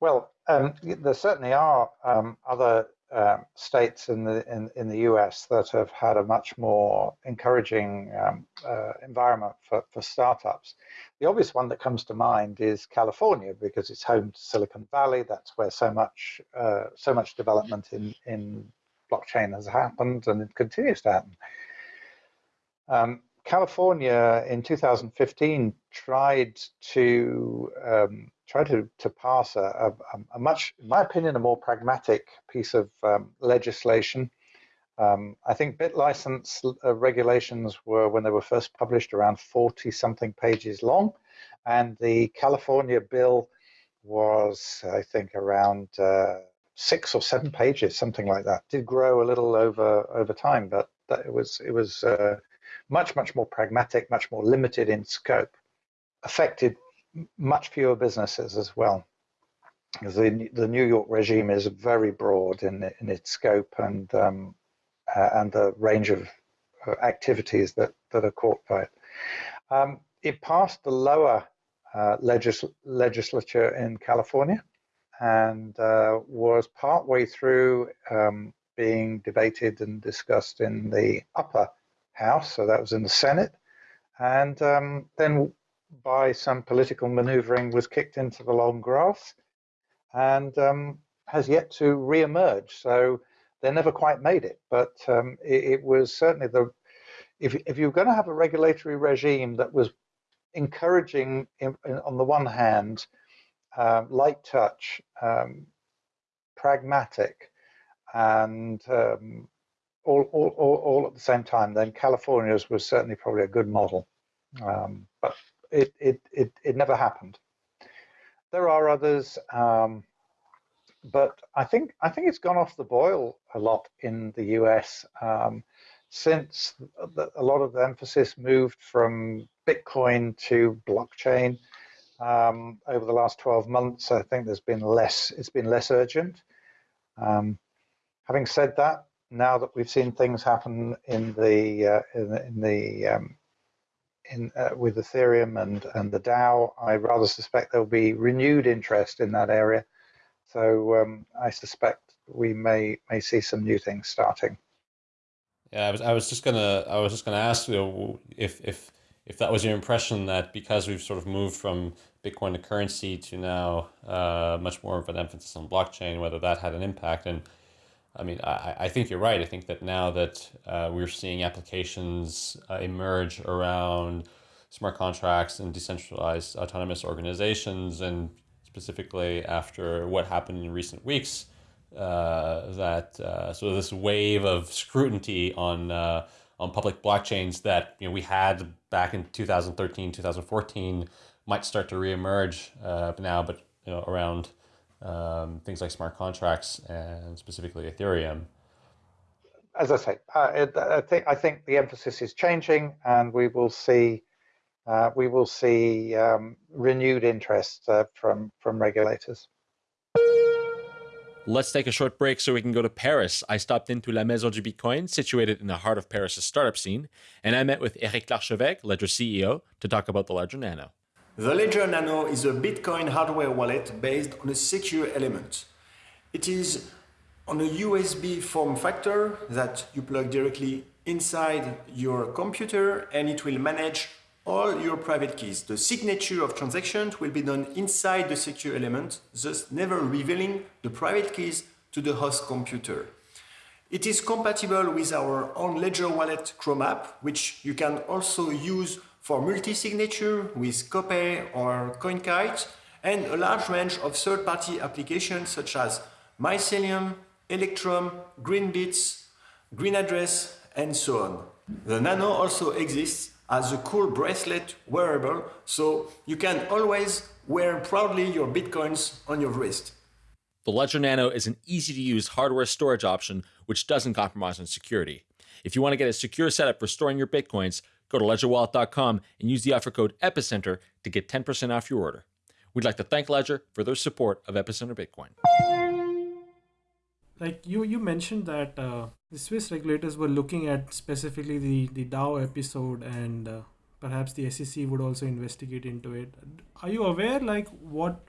Well, um, there certainly are um, other um, states in the in, in the US that have had a much more encouraging um, uh, environment for, for startups. The obvious one that comes to mind is California because it's home to Silicon Valley. That's where so much uh, so much development in in blockchain has happened and it continues to happen. Um, California in 2015 tried to um, try to, to pass a, a, a, much, in my opinion, a more pragmatic piece of um, legislation. Um, I think BitLicense uh, regulations were, when they were first published, around 40 something pages long. And the California bill was, I think, around uh, six or seven pages, something like that. Did grow a little over over time, but it was it was uh, much much more pragmatic, much more limited in scope. Affected much fewer businesses as well. The, the New York regime is very broad in, in its scope and um, uh, and the range of uh, activities that, that are caught by it. Um, it passed the lower uh, legis legislature in California and uh, was partway through um, being debated and discussed in the upper house, so that was in the Senate, and um, then by some political maneuvering was kicked into the long grass and um, has yet to re-emerge. So they never quite made it, but um, it, it, was certainly the, if, if you're going to have a regulatory regime that was encouraging, in, in, on the one hand, um, light touch, um, pragmatic, and um, all, all, all, all, at the same time, then California's was certainly probably a good model. Um, but it, it, it, it never happened. There are others, um, but I think I think it's gone off the boil a lot in the US um, since the, a lot of the emphasis moved from Bitcoin to blockchain um, over the last 12 months. I think there's been less. It's been less urgent. Um, having said that, now that we've seen things happen in the uh, in the, in the um, in uh, with Ethereum and and the DAO, I rather suspect there'll be renewed interest in that area. So um, I suspect we may may see some new things starting. Yeah, I was I was just gonna I was just gonna ask you know, if if if that was your impression that because we've sort of moved from Bitcoin to currency to now uh, much more of an emphasis on blockchain, whether that had an impact and I mean, I, I think you're right. I think that now that uh, we're seeing applications uh, emerge around smart contracts and decentralized autonomous organizations, and specifically after what happened in recent weeks, uh, that uh, sort of this wave of scrutiny on uh, on public blockchains that you know we had back in 2013, 2014 might start to reemerge uh, now, but you know around um, things like smart contracts and specifically Ethereum? As I say, uh, it, I think I think the emphasis is changing, and we will see uh, we will see um, renewed interest uh, from from regulators. Let's take a short break so we can go to Paris. I stopped into La Maison du Bitcoin, situated in the heart of Paris' startup scene, and I met with Eric Larchevêque, Ledger CEO, to talk about the Ledger Nano. The Ledger Nano is a Bitcoin hardware wallet based on a secure element. It is on a USB form factor that you plug directly inside your computer and it will manage all your private keys. The signature of transactions will be done inside the secure element, thus never revealing the private keys to the host computer. It is compatible with our own Ledger Wallet Chrome app, which you can also use for multi-signature with Copay or CoinKite and a large range of third-party applications such as Mycelium, Electrum, Greenbits, GreenAddress, and so on. The Nano also exists as a cool bracelet wearable, so you can always wear proudly your Bitcoins on your wrist. The Ledger Nano is an easy-to-use hardware storage option which doesn't compromise on security. If you want to get a secure setup for storing your Bitcoins, Go to ledgerwallet.com and use the offer code EPICENTER to get 10% off your order. We'd like to thank Ledger for their support of Epicenter Bitcoin. Like you, you mentioned that uh, the Swiss regulators were looking at specifically the, the DAO episode and uh, perhaps the SEC would also investigate into it. Are you aware like what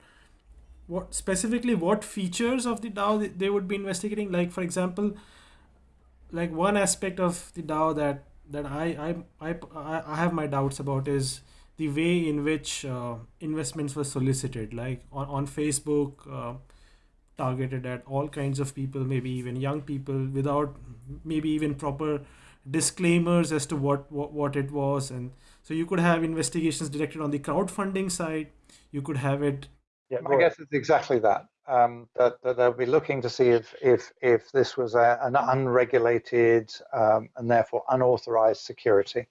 what specifically what features of the DAO they would be investigating? Like for example, like one aspect of the DAO that that I, I, I, I have my doubts about is the way in which uh, investments were solicited, like on, on Facebook, uh, targeted at all kinds of people, maybe even young people, without maybe even proper disclaimers as to what, what, what it was. And so you could have investigations directed on the crowdfunding side. You could have it. Yeah, I guess it's exactly that um, that, that, they'll be looking to see if if if this was a, an unregulated um, and therefore unauthorized security,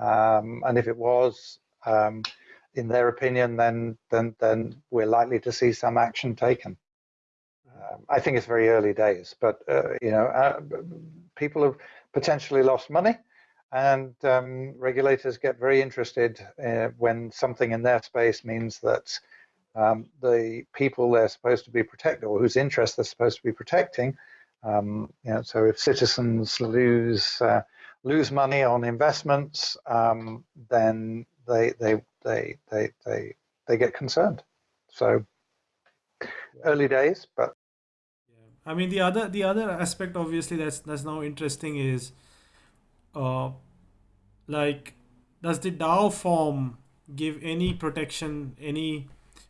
um, and if it was, um, in their opinion, then then then we're likely to see some action taken. Um, I think it's very early days, but uh, you know, uh, people have potentially lost money. and um, regulators get very interested uh, when something in their space means that um, the people they're supposed to be protecting or whose interests they're supposed to be protecting. Um, you know, so if citizens lose uh, lose money on investments, um, then they they they they they they get concerned. So early days, but yeah. I mean the other the other aspect obviously that's that's now interesting is uh like does the DAO form give any protection any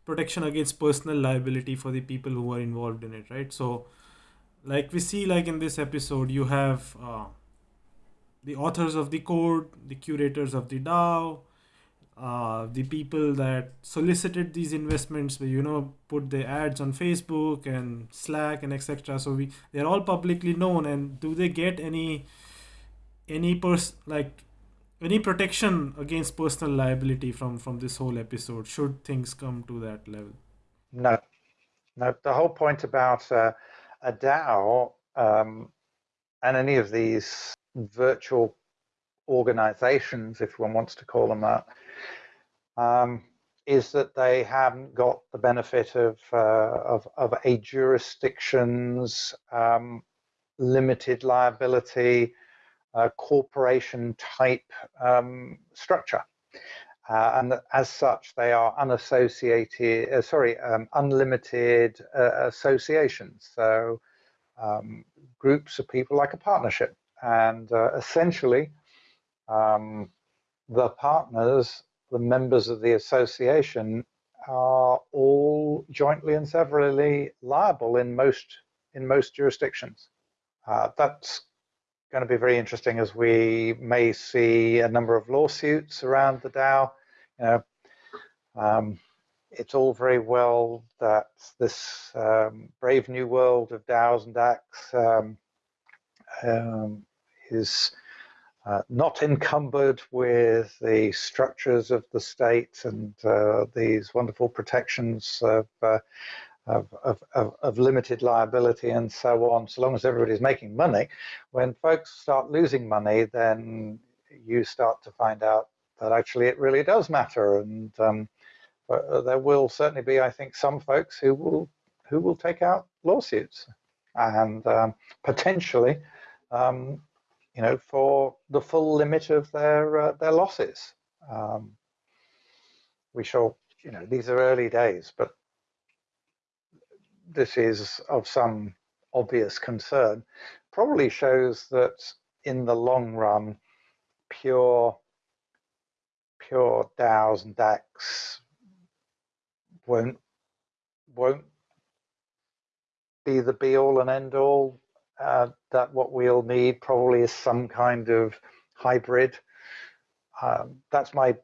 protection against personal liability for the people who are involved in it right? So like we see like in this episode you have uh, the authors of the code the curators of the dao uh, the people that solicited these investments you know put the ads on facebook and slack and etc so we they're all publicly known and do they get any any person like any protection against personal liability from from this whole episode? Should things come to that level? No. No the whole point about uh, a dao um, and any of these virtual organizations if one wants to call them that um, is that they haven't got the benefit of uh, of, of a jurisdiction's um, limited liability corporation type um, structure. Uh, and as such, they are unassociated, uh, sorry, um, unlimited uh, associations. So um, groups of people like a partnership. And uh, essentially, um, the partners, the members of the association, are all jointly and severally liable in most in most jurisdictions. Uh, that's going to be very interesting as we may see a number of lawsuits around the DAO. You know, um, it's all very well that this um, brave new world of DAOs and DACs um, um, is uh, not encumbered with the structures of the state and uh, these wonderful protections of uh, of, of, of, of, limited liability and so on, so long as everybody's making money. When folks start losing money, then you start to find out that actually it really does matter. And um, there will certainly be, I think, some folks who will who will take out lawsuits and um, potentially, um, you know, for the full limit of their uh, their losses. Um, we shall, you know, these are early days, but this is of some obvious concern probably shows that in the long run, pure pure DAOs and DACs won't won't be the be all and end all. Uh, that what we'll need probably is some kind of hybrid. Um, that's my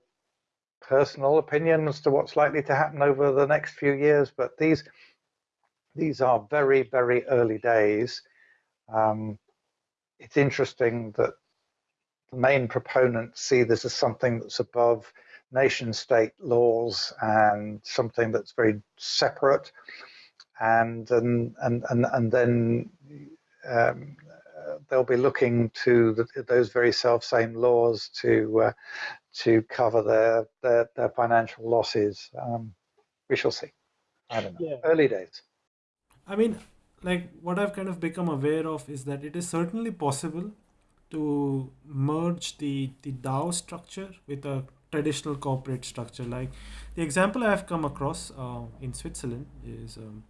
personal opinion as to what's likely to happen over the next few years. But these these are very, very early days. Um, it's interesting that the main proponents see this as something that's above nation state laws and something that's very separate. And, and, and, and, and then um, they'll be looking to the, those very self same laws to, uh, to cover their, their, their financial losses. Um, we shall see. I don't know. Yeah. Early days. I mean, like what I've kind of become aware of is that it is certainly possible to merge the the DAO structure with a traditional corporate structure. Like the example I've come across uh, in Switzerland is um,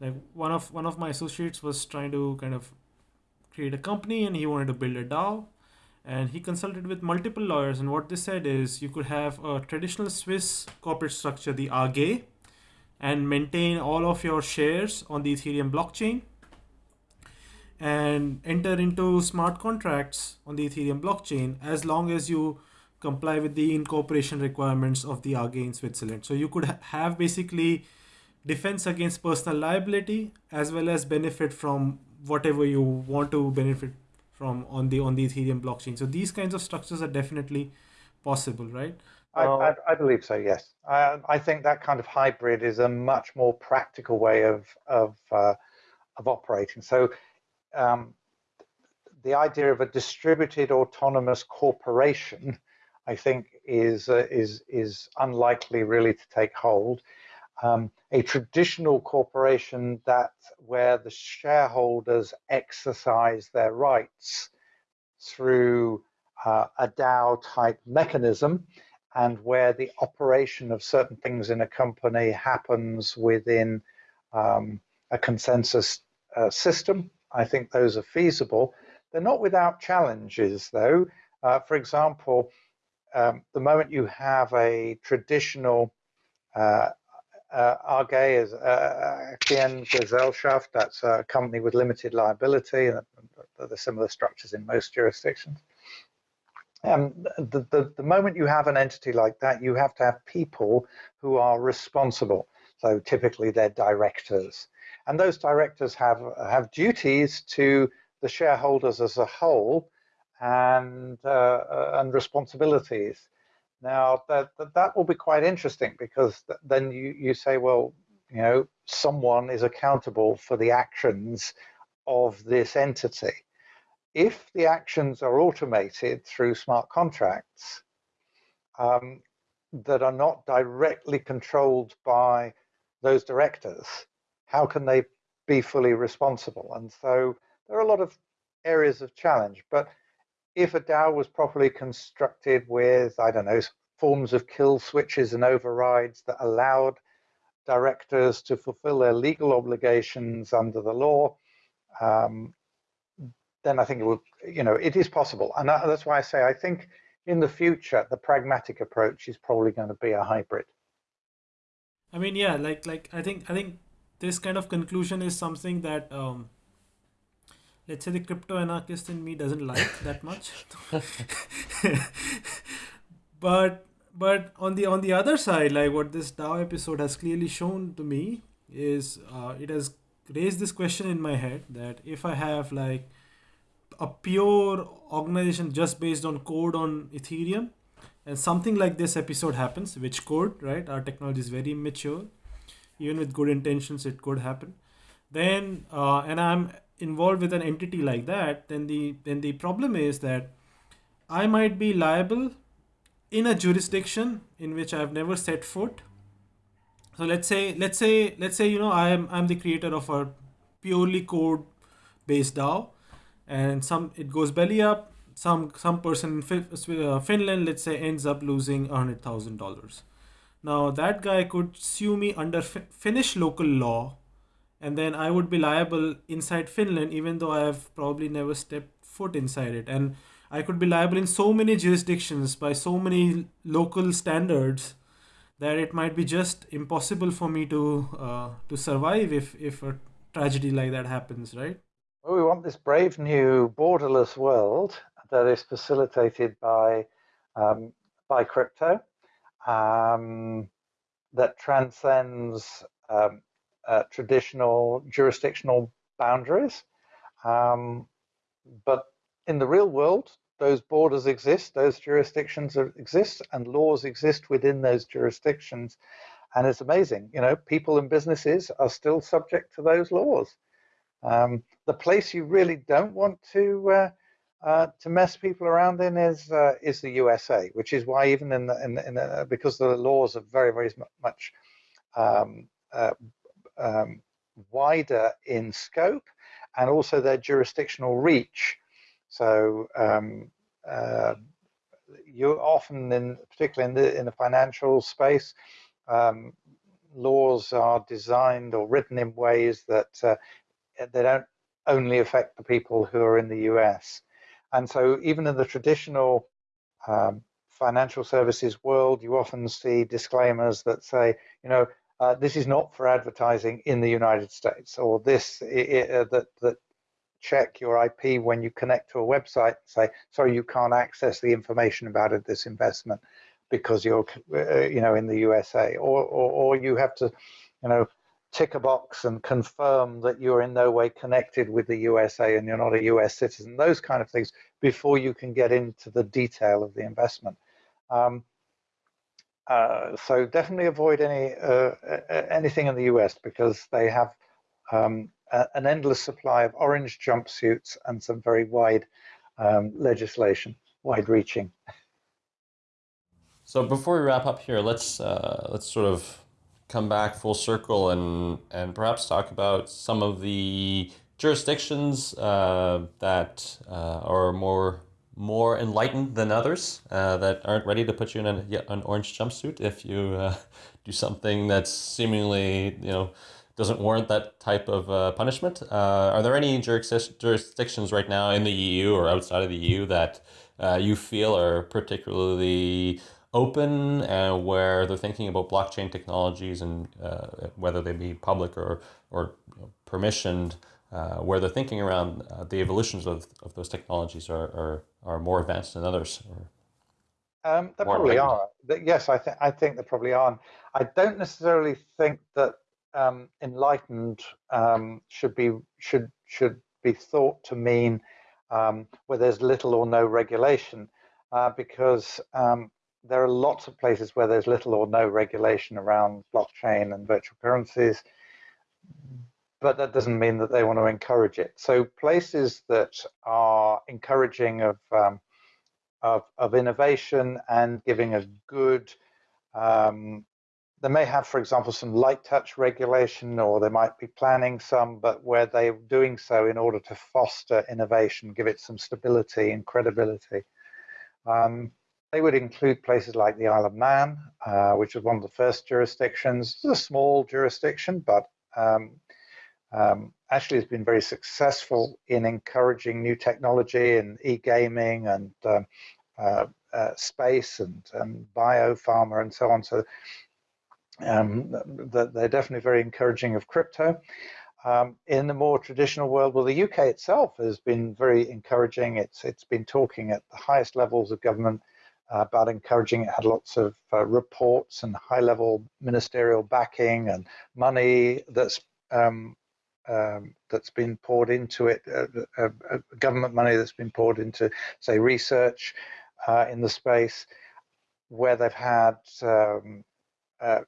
like one of one of my associates was trying to kind of create a company and he wanted to build a DAO and he consulted with multiple lawyers and what they said is you could have a traditional Swiss corporate structure, the AG, and maintain all of your shares on the Ethereum blockchain and enter into smart contracts on the Ethereum blockchain as long as you comply with the incorporation requirements of the AG in Switzerland. So you could ha have basically defense against personal liability as well as benefit from whatever you want to benefit from on the on the Ethereum blockchain. So these kinds of structures are definitely possible, right? I, I, I, believe so. Yes, I, I, think that kind of hybrid is a much more practical way of of uh, of operating. So um, the idea of a distributed autonomous corporation, I think, is uh, is is unlikely really to take hold. Um, a traditional corporation that where the shareholders exercise their rights through uh, a DAO type mechanism and where the operation of certain things in a company happens within um, a consensus uh, system. I think those are feasible. They're not without challenges, though. Uh, for example, um, the moment you have a traditional uh, uh, AG is uh, Gesellschaft, that's a company with limited liability, and the similar structures in most jurisdictions. Um, the, the, the moment you have an entity like that, you have to have people who are responsible. So typically they're directors. And those directors have, have duties to the shareholders as a whole and, uh, and responsibilities. Now, that, that, that will be quite interesting because then you, you say, well, you know, someone is accountable for the actions of this entity. If the actions are automated through smart contracts um, that are not directly controlled by those directors, how can they be fully responsible? And so there are a lot of areas of challenge, but if a DAO was properly constructed with, I don't know, forms of kill switches and overrides that allowed directors to fulfill their legal obligations under the law, um, then I think it will, you know, it is possible. And that's why I say I think in the future, the pragmatic approach is probably going to be a hybrid. I mean, yeah, like, like I think, I think this kind of conclusion is something that um, let's say the crypto anarchist in me doesn't like that much *laughs* but but on the on the other side like what this dao episode has clearly shown to me is uh, it has raised this question in my head that if i have like a pure organization just based on code on ethereum. And something like this episode happens which code right? Our technology is very immature even with good intentions it could happen. Then uh, and i'm involved with an entity like that, then the then the problem is that I might be liable in a jurisdiction in which I've never set foot. So let's say let's say let's say you know I am I'm the creator of a purely code based DAO, and some it goes belly up. Some some person in uh, Finland, let's say, ends up losing a hundred thousand dollars. Now that guy could sue me under Finnish local law and then I would be liable inside Finland, even though I have probably never stepped foot inside it. And I could be liable in so many jurisdictions by so many local standards that it might be just impossible for me to uh, to survive if if a tragedy like that happens, right? Want this brave new borderless world that is facilitated by um, by crypto um, that transcends um, uh, traditional jurisdictional boundaries. Um, but in the real world, those borders exist, those jurisdictions exist, and laws exist within those jurisdictions. And it's amazing, you know, people and businesses are still subject to those laws. Um, the place you really don't want to uh, uh, to mess people around in is uh, is the USA, which is why even in the, in, in the, because the laws are very very much um, uh, um, wider in scope and also their jurisdictional reach. So um, uh, you often, in particularly in the in the financial space, um, laws are designed or written in ways that uh, they don't only affect the people who are in the US. And so even in the traditional um, financial services world, you often see disclaimers that say, you know, uh, this is not for advertising in the United States, or this uh, that that check your IP when you connect to a website. And say, sorry, you can't access the information about it, this investment because you're uh, you know in the USA, or, or or you have to you know tick a box and confirm that you're in no way connected with the USA and you're not a US citizen. Those kind of things before you can get into the detail of the investment. Um, uh, so definitely avoid any uh, anything in the US because they have um, a, an endless supply of orange jumpsuits and some very wide um, legislation, wide-reaching. So before we wrap up here, let's uh, let's sort of come back full circle and and perhaps talk about some of the jurisdictions uh, that uh, are more more enlightened than others uh, that aren't ready to put you in an, an orange jumpsuit if you uh, *laughs* do something that's seemingly you know doesn't warrant that type of uh, punishment. Uh, are there any jurisdictions right now in the EU or outside of the EU that you feel are particularly open uh, where they're thinking about blockchain technologies and uh, whether they be public or, or you know, permissioned, uh, where they're thinking around uh, the evolutions of, of those technologies are, are, are more advanced than others? Um, there probably are. Yes, I, th I think there probably are. I don't necessarily think that um, enlightened um, should be should should be thought to mean um, where there's little or no regulation, uh, because um, there are lots of places where there's little or no regulation around blockchain and virtual currencies, but that doesn't mean that they want to encourage it. So places that are encouraging of um, of, of, innovation and giving a good, um, they may have, for example, some light touch regulation, or they might be planning some, but where they're doing so in order to foster innovation, give it some stability and credibility. Um, they would include places like the Isle of Man, uh, which was one of the first jurisdictions. It's a small jurisdiction, but um, um, actually has been very successful in encouraging new technology and e-gaming and um, uh, uh, space and, and biopharma and so on. So um, they're definitely very encouraging of crypto. Um, in the more traditional world, well, the UK itself has been very encouraging. It's it's been talking at the highest levels of government about encouraging. It had lots of uh, reports and high-level ministerial backing and money that's um, um, that's been poured into it, uh, uh, uh government money that's been poured into, say, research uh, in the space, where they've had, um,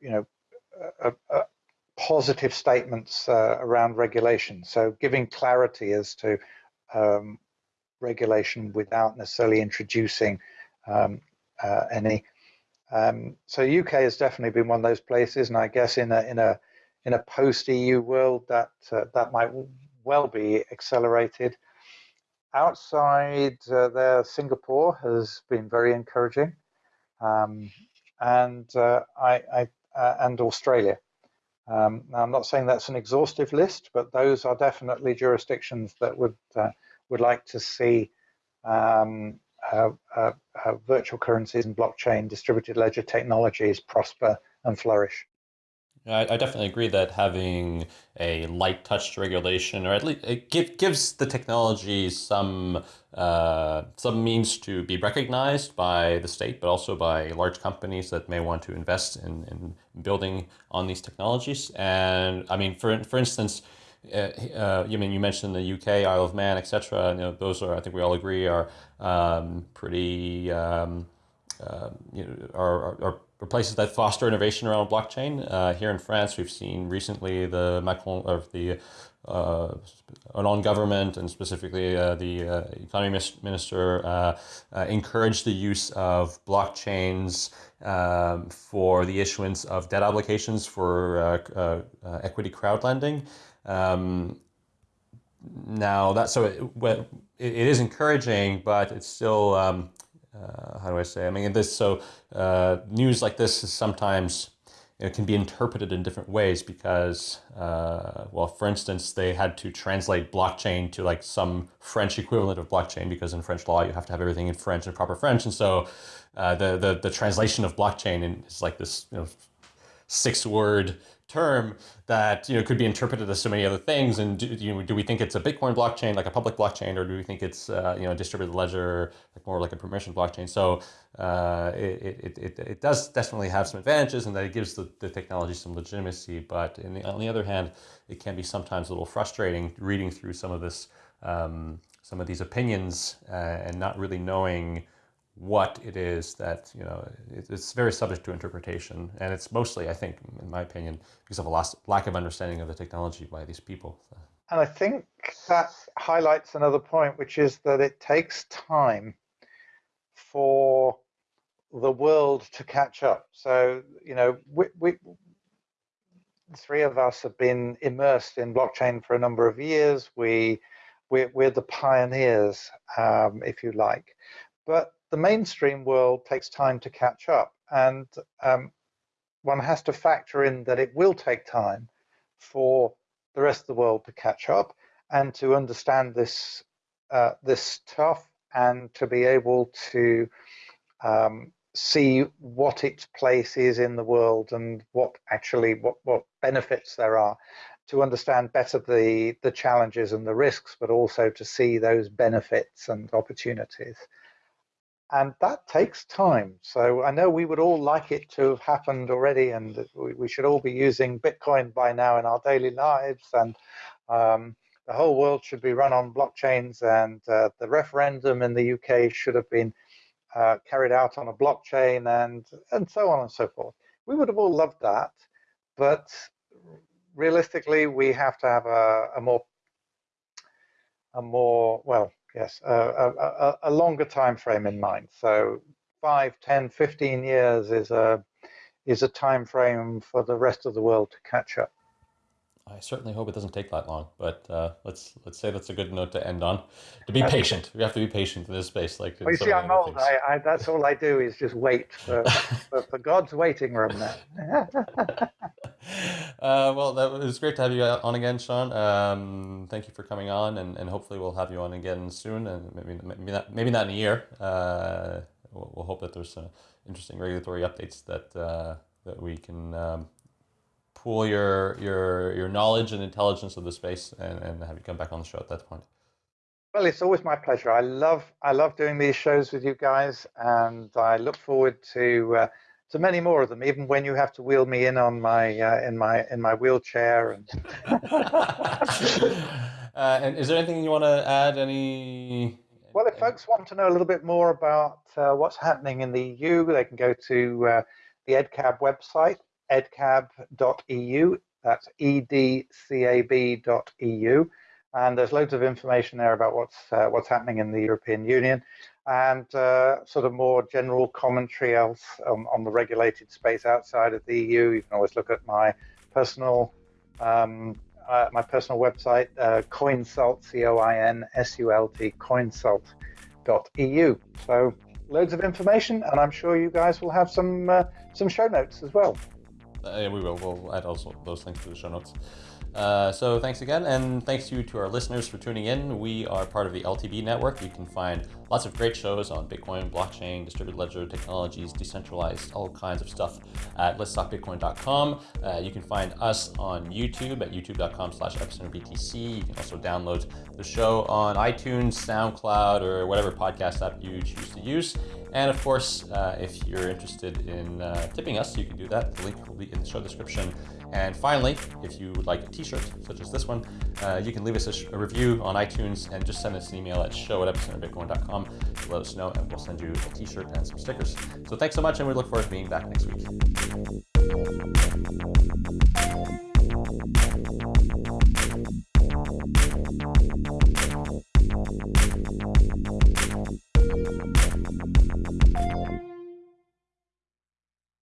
you know, positive statements around regulation. So giving clarity as to um, regulation without necessarily introducing um, uh, any. Um, so UK has definitely been one of those places, and I guess in a in a in a post EU world that uh, that might well be accelerated. Outside uh, there, Singapore has been very encouraging, um, and uh, I, I uh, and Australia. Um, now, I'm not saying that's an exhaustive list, but those are definitely jurisdictions that would uh, would like to see um, virtual currencies and blockchain distributed ledger technologies prosper and flourish. I, I definitely agree that having a light touch regulation, or at least it give, gives the technology some uh, some means to be recognized by the state, but also by large companies that may want to invest in, in building on these technologies. And I mean, for for instance, uh, uh, you mean you mentioned the UK, Isle of Man, etc. You know, those are I think we all agree are um, pretty um, uh, you know are, are, are, places that foster innovation around blockchain. Uh, here in France, we've seen recently the Macron of the uh, non government and specifically uh, the uh, economy minister uh, uh, encouraged the use of blockchains um, for the issuance of debt obligations for equity crowd lending. Um, now that so it, it, it is encouraging, but it's still um, uh, how do I say? I mean, this so uh, news like this is sometimes it can be interpreted in different ways because, uh, well, for instance, they had to translate blockchain to like some French equivalent of blockchain because in French law you have to have everything in French and proper French, and so uh, the the the translation of blockchain is like this you know six word term that you know could be interpreted as so many other things. And do, you know, do we think it's a Bitcoin blockchain, like a public blockchain, or do we think it's uh, you know a distributed ledger, like more like a permission blockchain? So uh, it, it, it, it does definitely have some advantages, and that it gives the, the technology some legitimacy. But the, on the other hand, it can be sometimes a little frustrating reading through some of this, um, some of these opinions, uh, and not really knowing what it is that, you know, it's very subject to interpretation. And it's mostly, I think, in my opinion, because of a lack of understanding of the technology by these people. And I think that highlights another point, which is that it takes time for the world to catch up. So, you know, we, we three of us have been immersed in blockchain for a number of years. We, we're, we're the pioneers, um, if you like. But the mainstream world takes time to catch up. And um, one has to factor in that it will take time for the rest of the world to catch up and to understand this uh, this stuff and to be able to um, see what its place is in the world and what actually what, what benefits there are to understand better the the challenges and the risks but also to see those benefits and opportunities and that takes time so i know we would all like it to have happened already and we, should all be using bitcoin by now in our daily lives and um, the whole world should be run on blockchains and uh, the referendum in the uk should have been uh, carried out on a blockchain and and so on and so forth. We would have all loved that, but realistically, we have to have a, a more a more well, yes, a, a, a, longer time frame in mind. So 5, 10, 15 years is a is a time frame for the rest of the world to catch up. I certainly hope it doesn't take that long, but uh, let's let's say that's a good note to end on. To be patient, we have to be patient in this space. Like, well, you see, I'm old. I, I, that's all I do is just wait for, *laughs* for, for, God's waiting room. Now. *laughs* uh, well, that was great to have you on again, Siân. Um, thank you for coming on, and, and hopefully we'll have you on again soon, and maybe maybe not maybe not in a year. Uh, we'll, we'll, hope that there's some interesting regulatory updates that uh, that we can. Um, pool your your your knowledge and intelligence of the space and, and have you come back on the show at that point. Well, it's always my pleasure. I love I love doing these shows with you guys, and I look forward to uh, to many more of them. Even when you have to wheel me in on my uh, in my in my wheelchair. And *laughs* uh, and is there anything you want to add? Any? Well, if folks want to know a little bit more about uh, what's happening in the EU, they can go to uh, the EDCAB website, edcab.eu. That's edcab.eu. And there's loads of information there about what's uh, what's happening in the European Union and uh, sort of more general commentary else on the regulated space outside of the EU. You can always look at my personal um, uh, my personal website, uh, Coinsult, C-O-I-N-S-U-L-T, coinsult.eu. So loads of information, and I'm sure you guys will have some uh, some show notes as well. Uh, yeah, we will. We'll add also those links to the show notes. Uh, so thanks again, and thanks to you to our listeners for tuning in. We are part of the LTB network. You can find lots of great shows on Bitcoin, blockchain, distributed ledger technologies, decentralized, all kinds of stuff at letstalkbitcoin.com. Uh, you can find us on YouTube at youtube.com slash epicenterbtc. You can also download the show on iTunes, SoundCloud, or whatever podcast app you choose to use. And of course, uh, if you're interested in uh, tipping us, you can do that. The link will be in the show description. And finally, if you would like a t-shirt, such as this one, uh, you can leave us a, a, review on iTunes and just send us an email at show at epicenterbitcoin.com to let us know and we'll send you a t-shirt and some stickers. So thanks so much and we look forward to being back next week.